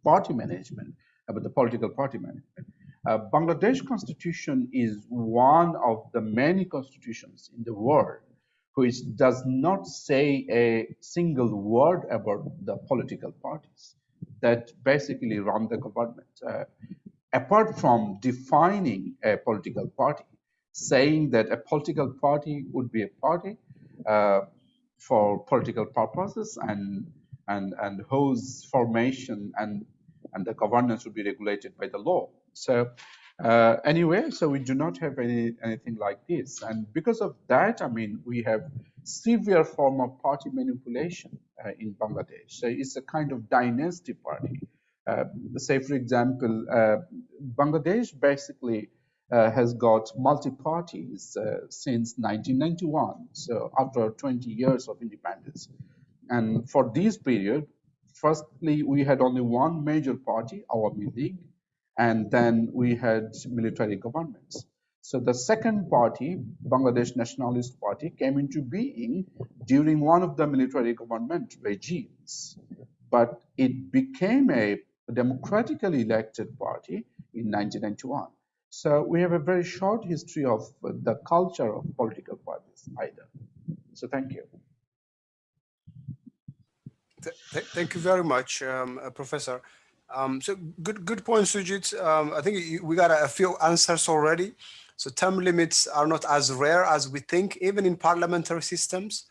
party management, about the political party management. Uh, Bangladesh constitution is one of the many constitutions in the world which does not say a single word about the political parties that basically run the government. Uh, apart from defining a political party, saying that a political party would be a party uh, for political purposes and and and whose formation and and the governance would be regulated by the law. So uh, anyway, so we do not have any anything like this, and because of that, I mean, we have severe form of party manipulation uh, in Bangladesh. So it's a kind of dynasty party. Uh, say, for example, uh, Bangladesh basically uh, has got multi-parties uh, since 1991, so after 20 years of independence. And for this period, firstly, we had only one major party, Awami League, and then we had military governments. So the second party, Bangladesh Nationalist Party, came into being during one of the military government regimes, but it became a democratically elected party in 1991. So we have a very short history of the culture of political parties either. So thank you. Th thank you very much, um, uh, Professor. Um, so good, good point, Sujit. Um, I think we got a, a, few answers already. So term limits are not as rare as we think, even in parliamentary systems.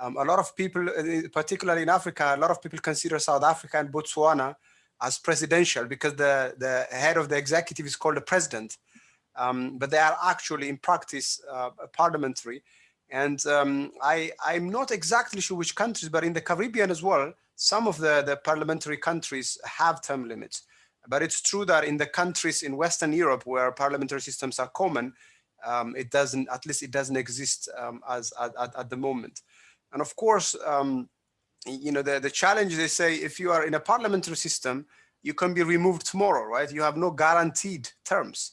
Um, a lot of people, uh, particularly in Africa, a lot of people consider South Africa and Botswana as presidential because the, the head of the executive is called the president. Um, but they are actually in practice uh, parliamentary. And um, I, I'm not exactly sure which countries, but in the Caribbean as well, some of the, the parliamentary countries have term limits. But it's true that in the countries in Western Europe where parliamentary systems are common, um, it doesn't, at least it doesn't exist um, as at, at, the moment. And of course, um, you know, the, the challenge they say, if you are in a parliamentary system, you can be removed tomorrow, right? You have no guaranteed terms.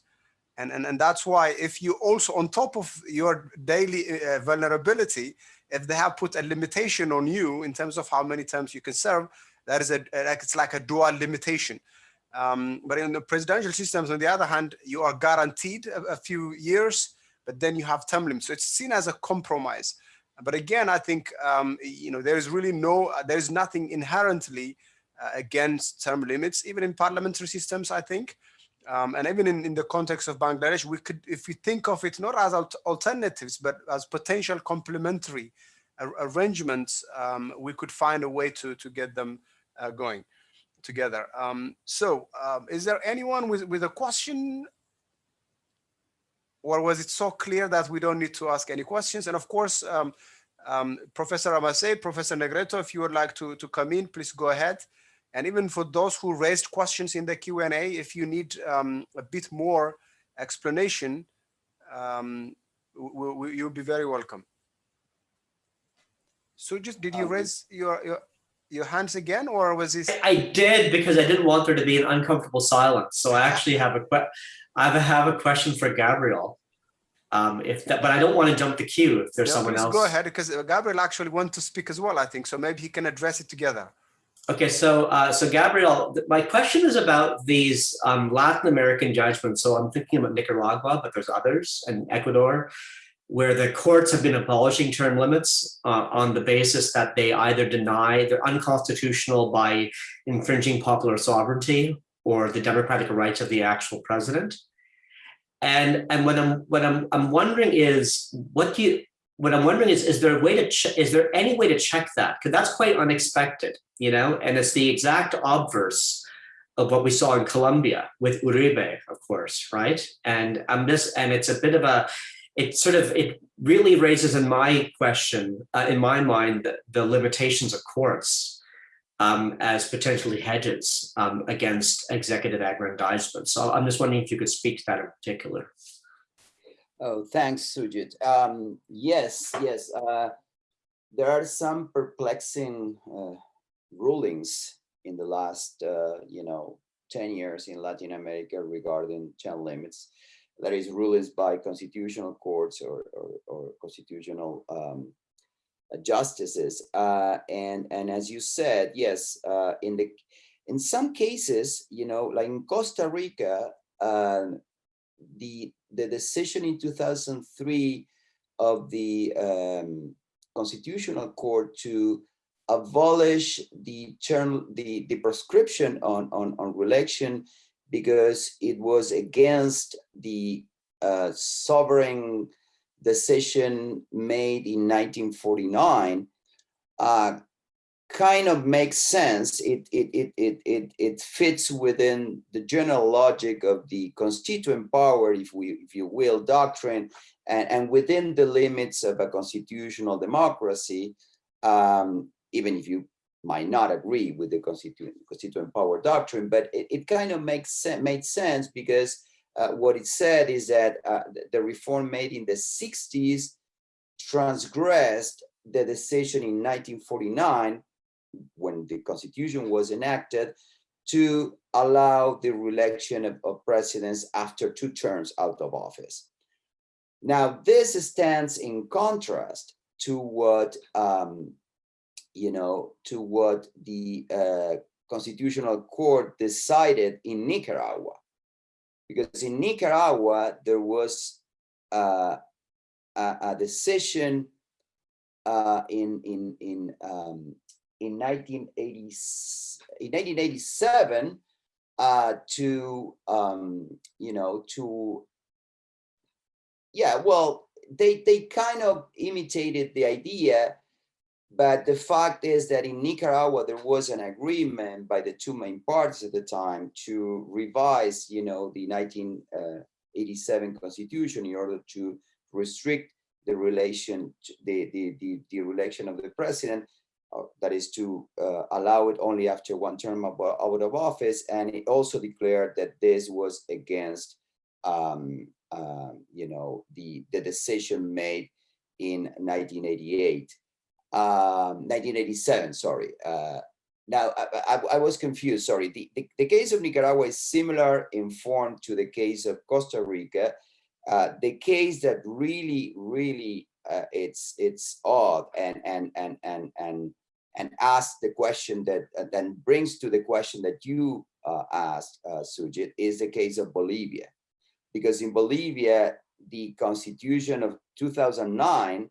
And, and, and that's why if you also, on top of your daily uh, vulnerability, if they have put a limitation on you in terms of how many terms you can serve, that is a, like, it's like a dual limitation. Um, but in the presidential systems, on the other hand, you are guaranteed a, a, few years, but then you have term limits. So it's seen as a compromise. But again, I think, um, you know, there is really no, there is nothing inherently uh, against term limits, even in parliamentary systems, I think. Um, and even in, in the context of Bangladesh, we could, if we think of it not as alternatives, but as potential complementary arrangements, um, we could find a way to, to get them uh, going together. Um, so um, is there anyone with, with a question? Or was it so clear that we don't need to ask any questions? And of course, um, um, Professor Ramase, Professor Negretto, if you would like to, to come in, please go ahead. And even for those who raised questions in the Q&A, if you need um, a bit more explanation, um, we, we, you'll be very welcome. So just did you raise your, your your hands again, or was this? I did because I didn't want there to be an uncomfortable silence. So I actually have a I have a question for Gabriel. Um, if that, but I don't want to jump the queue if there's yeah, someone else. Go ahead, because Gabriel actually wants to speak as well. I think so. Maybe he can address it together. Okay, so uh, so Gabriel, my question is about these um, Latin American judgments. So I'm thinking about Nicaragua, but there's others, and Ecuador where the courts have been abolishing term limits uh, on the basis that they either deny they're unconstitutional by infringing popular sovereignty or the democratic rights of the actual president. And and what I'm what I'm I'm wondering is what do you what I'm wondering is is there a way to is there any way to check that because that's quite unexpected, you know, and it's the exact obverse of what we saw in Colombia with Uribe, of course, right? And I'm just and it's a bit of a it sort of, it really raises in my question, uh, in my mind, the, the limitations of courts um, as potentially hedges um, against executive aggrandizement. So I'm just wondering if you could speak to that in particular. Oh, thanks, Sujit. Um, yes, yes. Uh, there are some perplexing uh, rulings in the last, uh, you know, 10 years in Latin America regarding channel limits that is rulings by constitutional courts or, or, or constitutional um, justices. Uh, and, and as you said, yes, uh, in the in some cases, you know, like in Costa Rica, uh, the the decision in 2003 of the um, Constitutional Court to abolish the term the the prescription on on on reelection because it was against the uh, sovereign decision made in 1949 uh, kind of makes sense. It, it, it, it, it, it fits within the general logic of the constituent power, if, we, if you will, doctrine, and, and within the limits of a constitutional democracy, um, even if you might not agree with the constituent, constituent power doctrine, but it, it kind of makes sense, made sense because uh, what it said is that uh, the reform made in the 60s transgressed the decision in 1949 when the constitution was enacted to allow the reelection of, of presidents after two terms out of office. Now, this stands in contrast to what um, you know, to what the uh, Constitutional Court decided in Nicaragua. Because in Nicaragua, there was uh, a, a, decision uh, in, in, in, um, in, 1980, in 1987 uh, to, um, you know, to, yeah, well, they, they kind of imitated the idea but the fact is that in Nicaragua, there was an agreement by the two main parties at the time to revise, you know, the 1987 constitution in order to restrict the relation, the, the, the, the election of the president. Uh, that is to uh, allow it only after one term of, out of office. And it also declared that this was against, um, uh, you know, the, the decision made in 1988, um, 1987, sorry. Uh, now, I, I, I, was confused, sorry. The, the, the, case of Nicaragua is similar in form to the case of Costa Rica. Uh, the case that really, really, uh, it's it's odd and and and and and and ask the question that uh, then brings to the question that you uh, asked, uh, Sujit, is the case of Bolivia. Because in Bolivia, the constitution of 2009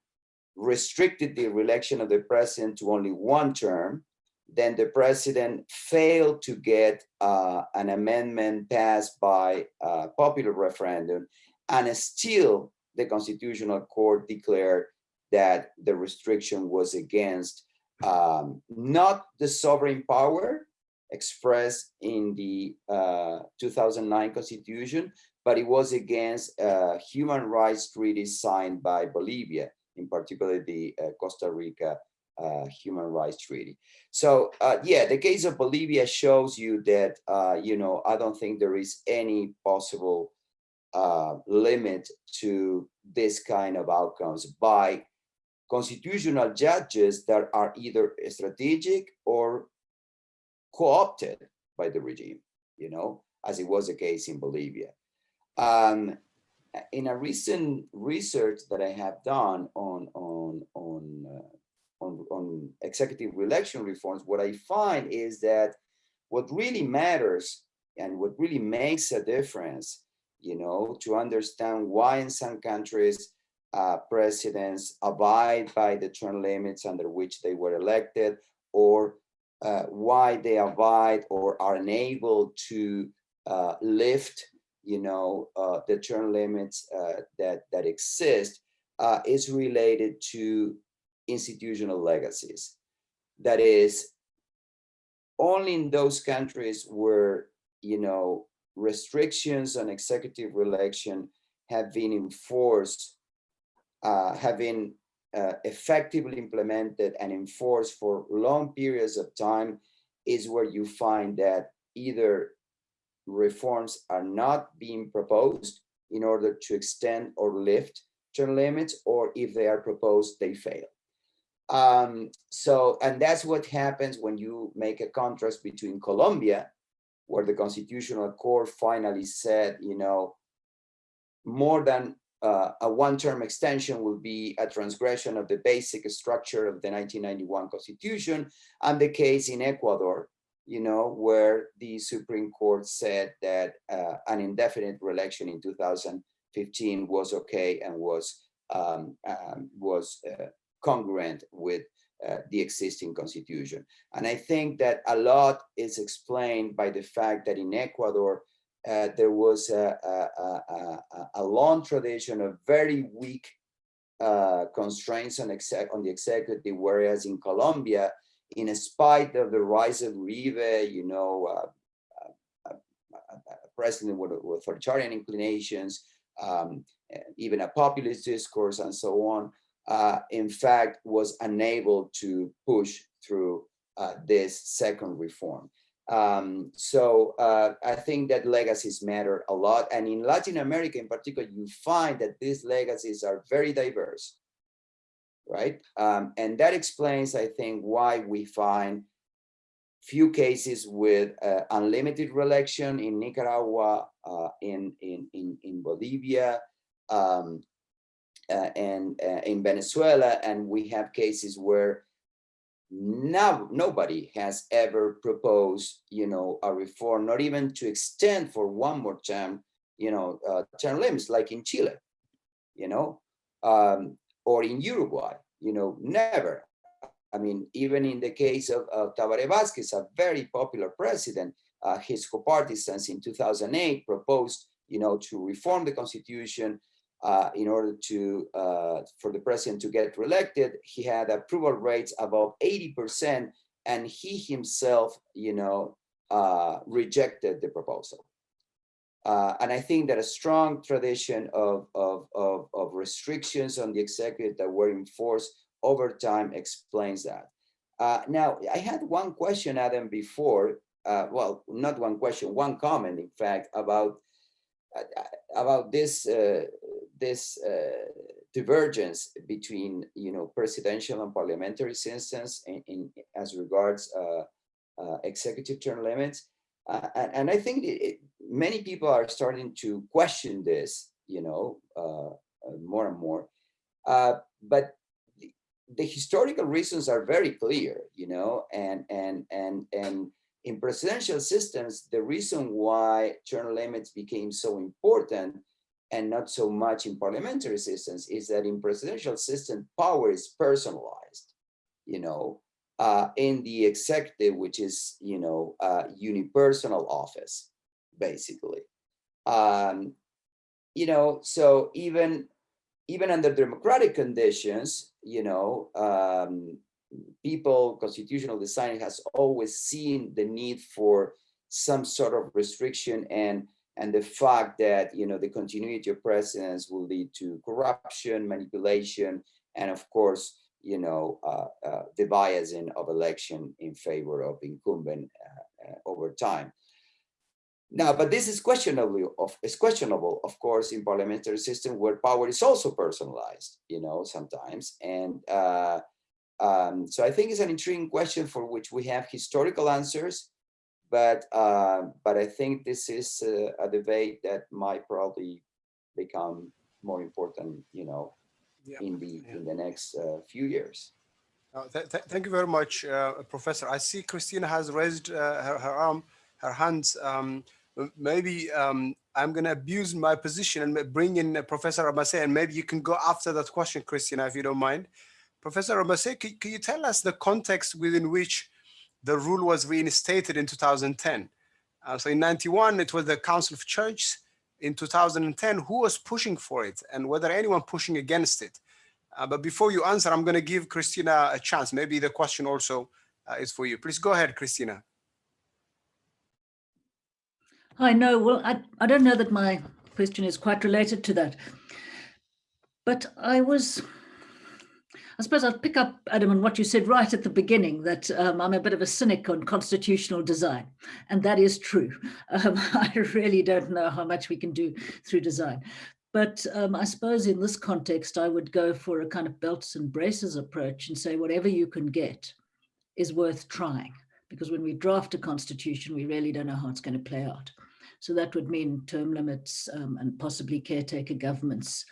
restricted the election of the president to only one term. Then the president failed to get uh, an amendment passed by a popular referendum. And still, the Constitutional Court declared that the restriction was against um, not the sovereign power expressed in the uh, 2009 constitution, but it was against uh, human rights treaties signed by Bolivia, in particular the uh, Costa Rica uh, Human Rights Treaty. So uh, yeah, the case of Bolivia shows you that, you know, I don't think there is any possible limit to this kind of outcomes by constitutional judges that are either strategic or co-opted by the regime, you know, as it was the case in Bolivia. Um, in a recent research that I have done on on on uh, on, on executive election reforms, what I find is that what really matters and what really makes a difference, you know, to understand why in some countries uh, presidents abide by the term limits under which they were elected or uh, why they abide or are unable to uh, lift you know uh, the term limits uh, that that exist uh, is related to institutional legacies. That is only in those countries where you know restrictions on executive election have been enforced uh, have been uh, effectively implemented and enforced for long periods of time is where you find that either reforms are not being proposed in order to extend or lift term limits, or if they are proposed, they fail. Um, so, and that's what happens when you make a contrast between Colombia, where the Constitutional Court finally said, you know, more than uh, a one-term extension would be a transgression of the basic structure of the 1991 constitution and the case in Ecuador, you know, where the Supreme Court said that uh, an indefinite reelection in 2015 was okay and was um, um, was uh, congruent with uh, the existing constitution. And I think that a lot is explained by the fact that in Ecuador, uh, there was a, a, a, a, long tradition of very weak uh, constraints on, exec on the executive, whereas in Colombia, in spite of the rise of Uribe, you know, uh, a, president with, with authoritarian inclinations, um, even a populist discourse and so on, uh, in fact, was unable to push through uh, this second reform. Um, so uh, I think that legacies matter a lot. And in Latin America in particular, you find that these legacies are very diverse, right? Um, and that explains, I think, why we find few cases with uh, unlimited reelection in Nicaragua, uh, in, in, in, in Bolivia, um, uh, and uh, in Venezuela, and we have cases where now nobody has ever proposed, you know, a reform, not even to extend for one more term, you know, uh, term limits like in Chile, you know, um, or in Uruguay, you know, never. I mean, even in the case of, of Tabaré Vázquez, a very popular president, uh, his co-partisans in 2008 proposed, you know, to reform the constitution uh, in order to uh, for the president to get reelected, he had approval rates above 80%, and he himself, you know, uh, rejected the proposal. Uh, and I think that a strong tradition of, of, of, of, restrictions on the executive that were enforced over time explains that. Uh, now, I had one question, Adem, before, uh, well, not one question, one comment, in fact, about about this uh, this uh, divergence between you know presidential and parliamentary systems in, in as regards uh, uh, executive term limits, uh, and, and, I think it, many people are starting to question this, you know, more and more. but the, the historical reasons are very clear, you know, and and and and in presidential systems, the reason why term limits became so important and not so much in parliamentary systems is that in presidential system, power is personalized, you know, uh, in the executive, which is, you know, uh, unipersonal office, basically. Um, you know, so even even under democratic conditions, you know, um, people, constitutional design has always seen the need for some sort of restriction and and the fact that you know the continuity of presidents will lead to corruption, manipulation, and of course, you know, uh, uh, the biasing of election in favor of incumbent uh, uh over time. Now, but this is questionable. Of is questionable, of course, in parliamentary system where power is also personalized. You know, sometimes, and uh, um, so I think it's an intriguing question for which we have historical answers, but uh, but I think this is a, a, debate that might probably become more important, you know, yeah. in the yeah. in the next uh, few years. Uh, th th thank you very much, uh, Professor. I see Christina has raised uh, her, her arm, her hands. Um, maybe um, I'm going to abuse my position and bring in uh, Professor Ramase, and maybe you can go after that question, Christina, if you don't mind. Professor Ramase, can, can you tell us the context within which the rule was reinstated in 2010. Uh, so in 91, it was the Council of Churches. In 2010, who was pushing for it and whether anyone pushing against it? Uh, but before you answer, I'm going to give Christina a chance. Maybe the question also uh, is for you. Please go ahead, Christina. I know. Well, I, I don't know that my question is quite related to that. But I was I suppose I'll pick up, Adem, on what you said right at the beginning, that um, I'm a bit of a cynic on constitutional design. And that is true. Um, I really don't know how much we can do through design. But um, I suppose in this context, I would go for a kind of belts and braces approach and say whatever you can get is worth trying. Because when we draft a constitution, we really don't know how it's going to play out. So that would mean term limits um, and possibly caretaker governments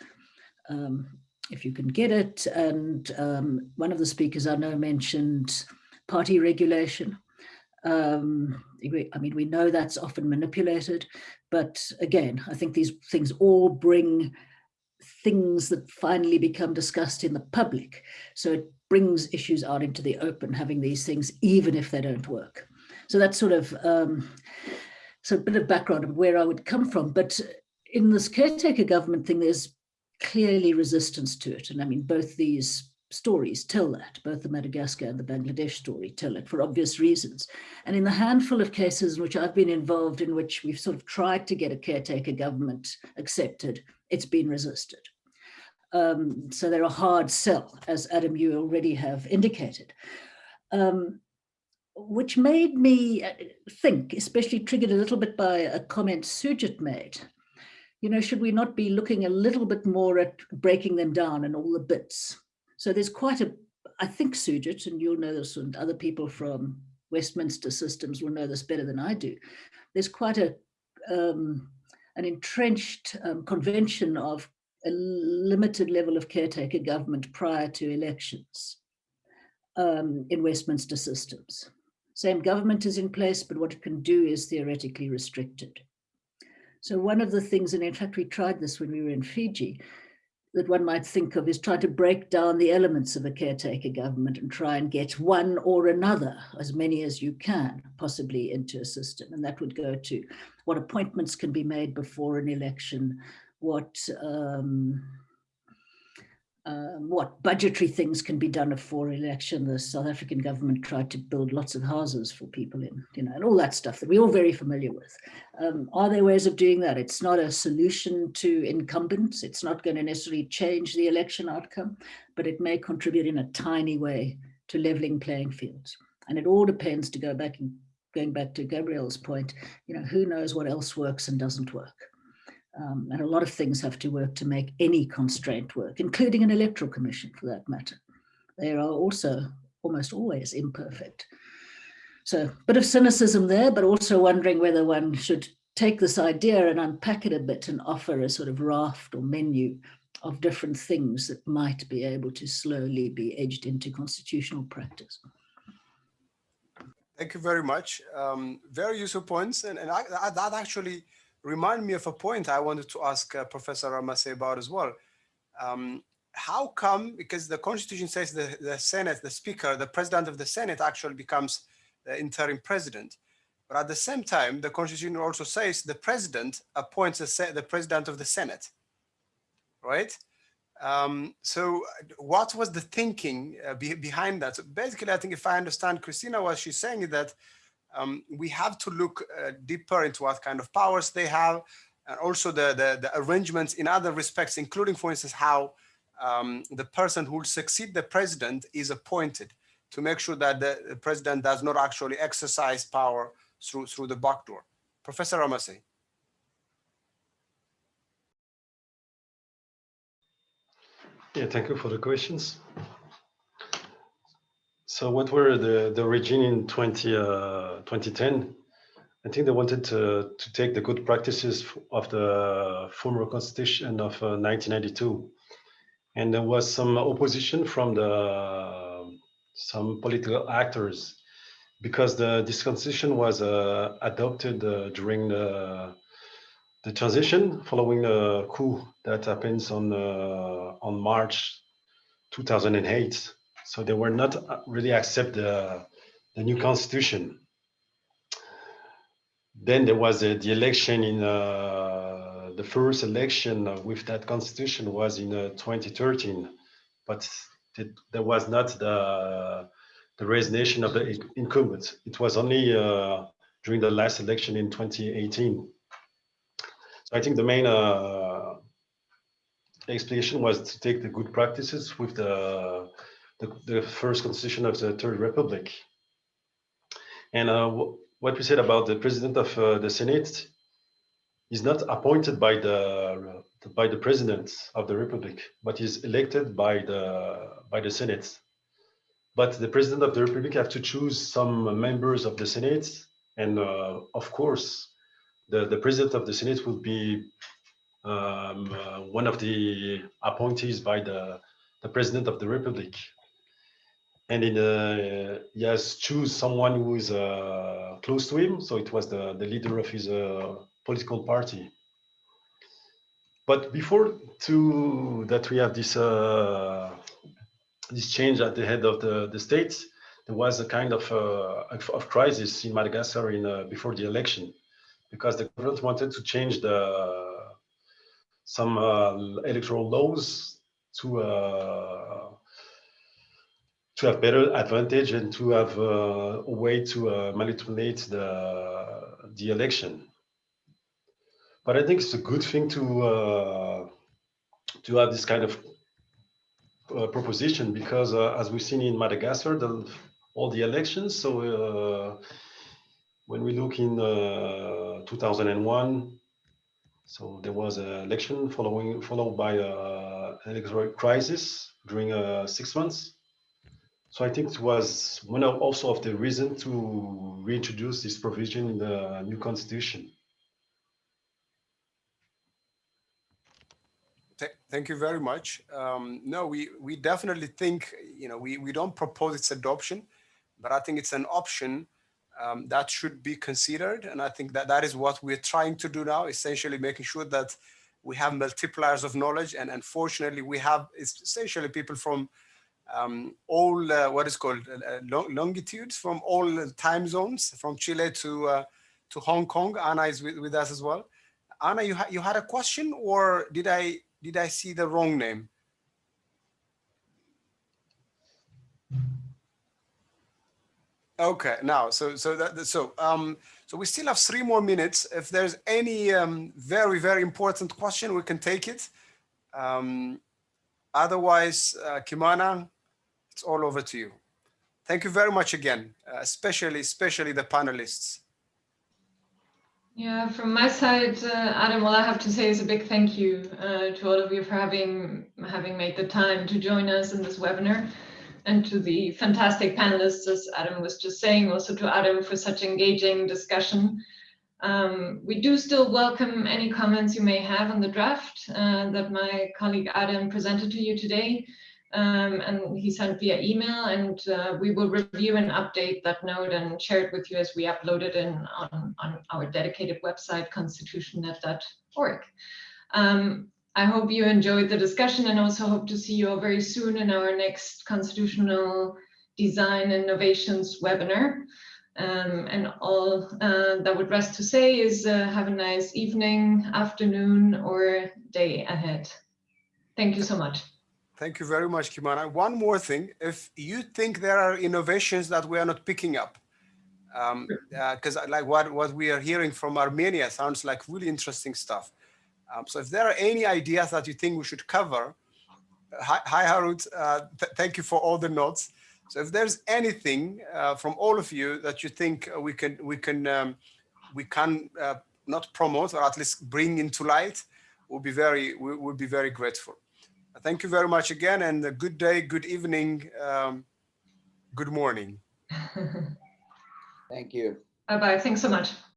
um, if you can get it. And um, one of the speakers I know mentioned party regulation. Um, I mean, we know that's often manipulated, but again, I think these things all bring things that finally become discussed in the public. So it brings issues out into the open, having these things, even if they don't work. So that's sort of, um, so a bit of background of where I would come from. But in this caretaker government thing, there's clearly resistance to it. And I mean, both these stories tell that, both the Madagascar and the Bangladesh story tell it for obvious reasons. And in the handful of cases in which I've been involved in which we've sort of tried to get a caretaker government accepted, it's been resisted. Um, so they're a hard sell, as Adem, you already have indicated. Um, which made me uh, think, especially triggered a little bit by a comment Sujit made, you know, should we not be looking a little bit more at breaking them down and all the bits? So there's quite a, I think Sujit, and you'll know this, and other people from Westminster systems will know this better than I do. There's quite a um, an entrenched um, convention of a limited level of caretaker government prior to elections um, in Westminster systems. Same government is in place, but what it can do is theoretically restricted. So one of the things, and in fact, we tried this when we were in Fiji, that one might think of is try to break down the elements of a caretaker government and try and get one or another, as many as you can, possibly into a system. And that would go to what appointments can be made before an election, what um, um, what budgetary things can be done before election. The South African government tried to build lots of houses for people in, you know, and all that stuff that we're all very familiar with. Um, are there ways of doing that? It's not a solution to incumbents. It's not going to necessarily change the election outcome, but it may contribute in a tiny way to leveling playing fields. And it all depends to go back and going back to Gabriel's point, you know, who knows what else works and doesn't work. Um, and a lot of things have to work to make any constraint work, including an electoral commission for that matter. They are also almost always imperfect. So a bit of cynicism there, but also wondering whether one should take this idea and unpack it a bit and offer a sort of raft or menu of different things that might be able to slowly be edged into constitutional practice. Thank you very much. Um, very useful points. And, and I, that actually remind me of a point I wanted to ask uh, Professor Ramase about as well. Um, how come, because the constitution says the, the Senate, the speaker, the president of the Senate actually becomes the interim president. But at the same time, the constitution also says the president appoints the, the president of the Senate, right? Um, so what was the thinking uh, be behind that? So basically, I think if I understand Christina, what she's saying is that um, we have to look uh, deeper into what kind of powers they have, and also the, the, the arrangements in other respects, including, for instance, how um, the person who will succeed the president is appointed to make sure that the president does not actually exercise power through, through the back door. Professor Ramase. Yeah, thank you for the questions. So what were the, the origin in 20, uh, 2010? I think they wanted to, to take the good practices of the former constitution of uh, 1992. And there was some opposition from the some political actors because the this constitution was uh, adopted uh, during the the transition following the coup that happens on uh, on March 2008. So they were not uh, really accept the, the new constitution. Then there was uh, the election in uh, the first election with that constitution was in 2013, but it, there was not the the resignation of the incumbent. It was only uh, during the last election in 2018. So I think the main uh, explanation was to take the good practices with the, the, the first constitution of the Third Republic. And uh, what we said about the president of uh, the Senate is not appointed by the by the president of the republic, but is elected by the by the Senate. But the president of the republic have to choose some members of the Senate, and uh, of course, the, the president of the Senate will be um, uh, one of the appointees by the, the president of the Republic. And in, uh, he has choose someone who is uh, close to him. So it was the, the leader of his uh, political party. But before to that we have this uh, this change at the head of the, the state, there was a kind of, uh, of, crisis in Madagascar in, uh, before the election because the government wanted to change the some electoral laws to to have better advantage and to have uh, a way to uh, manipulate the the election. But I think it's a good thing to uh, to have this kind of uh, proposition because as we've seen in Madagascar, the, all the elections. So when we look in 2001, so there was an election following followed by an electoral crisis during uh, six months. So I think it was one of also of the reason to reintroduce this provision in the new constitution. Thank you very much. Um, no, we we definitely think you know we we don't propose its adoption, but I think it's an option um, that should be considered. And I think that that is what we're trying to do now, essentially making sure that we have multipliers of knowledge. And unfortunately, we have essentially people from um, all uh, what is called uh, longitudes, from all time zones, from Chile to uh, to Hong Kong. Anna is with, with us as well. Anna, you, ha you had a question or did I did I see the wrong name? Okay, now, so so that so um so we still have three more minutes. If there's any um, very very important question, we can take it. Um, otherwise, uh, Kimana, it's all over to you. thank you very much again, uh, especially, especially the panelists. Yeah, from my side, uh, Adem, all I have to say is a big thank you uh, to all of you for having having made the time to join us in this webinar, and to the fantastic panelists, as Adem was just saying, also to Adem for such engaging discussion. Um, we do still welcome any comments you may have on the draft uh, that my colleague Adem presented to you today um, and he sent via email and uh, we will review and update that note and share it with you as we upload it in on, on our dedicated website constitutionnet.org. Um, I hope you enjoyed the discussion and also hope to see you all very soon in our next constitutional design innovations webinar. Um, and all uh, that would rest to say is uh, have a nice evening, afternoon, or day ahead. Thank you so much. Thank you very much, Kimana. One more thing, if you think there are innovations that we are not picking up, because um, uh, like what, what we are hearing from Armenia sounds like really interesting stuff. Um, so if there are any ideas that you think we should cover, hi, hi Harut, uh, th thank you for all the notes. So if there's anything uh, from all of you that you think we can we can um, we can uh, not promote or at least bring into light, we'll be very we will be very grateful. Thank you very much again, and a good day, good evening, um, good morning. Thank you. Bye bye. Thanks so much.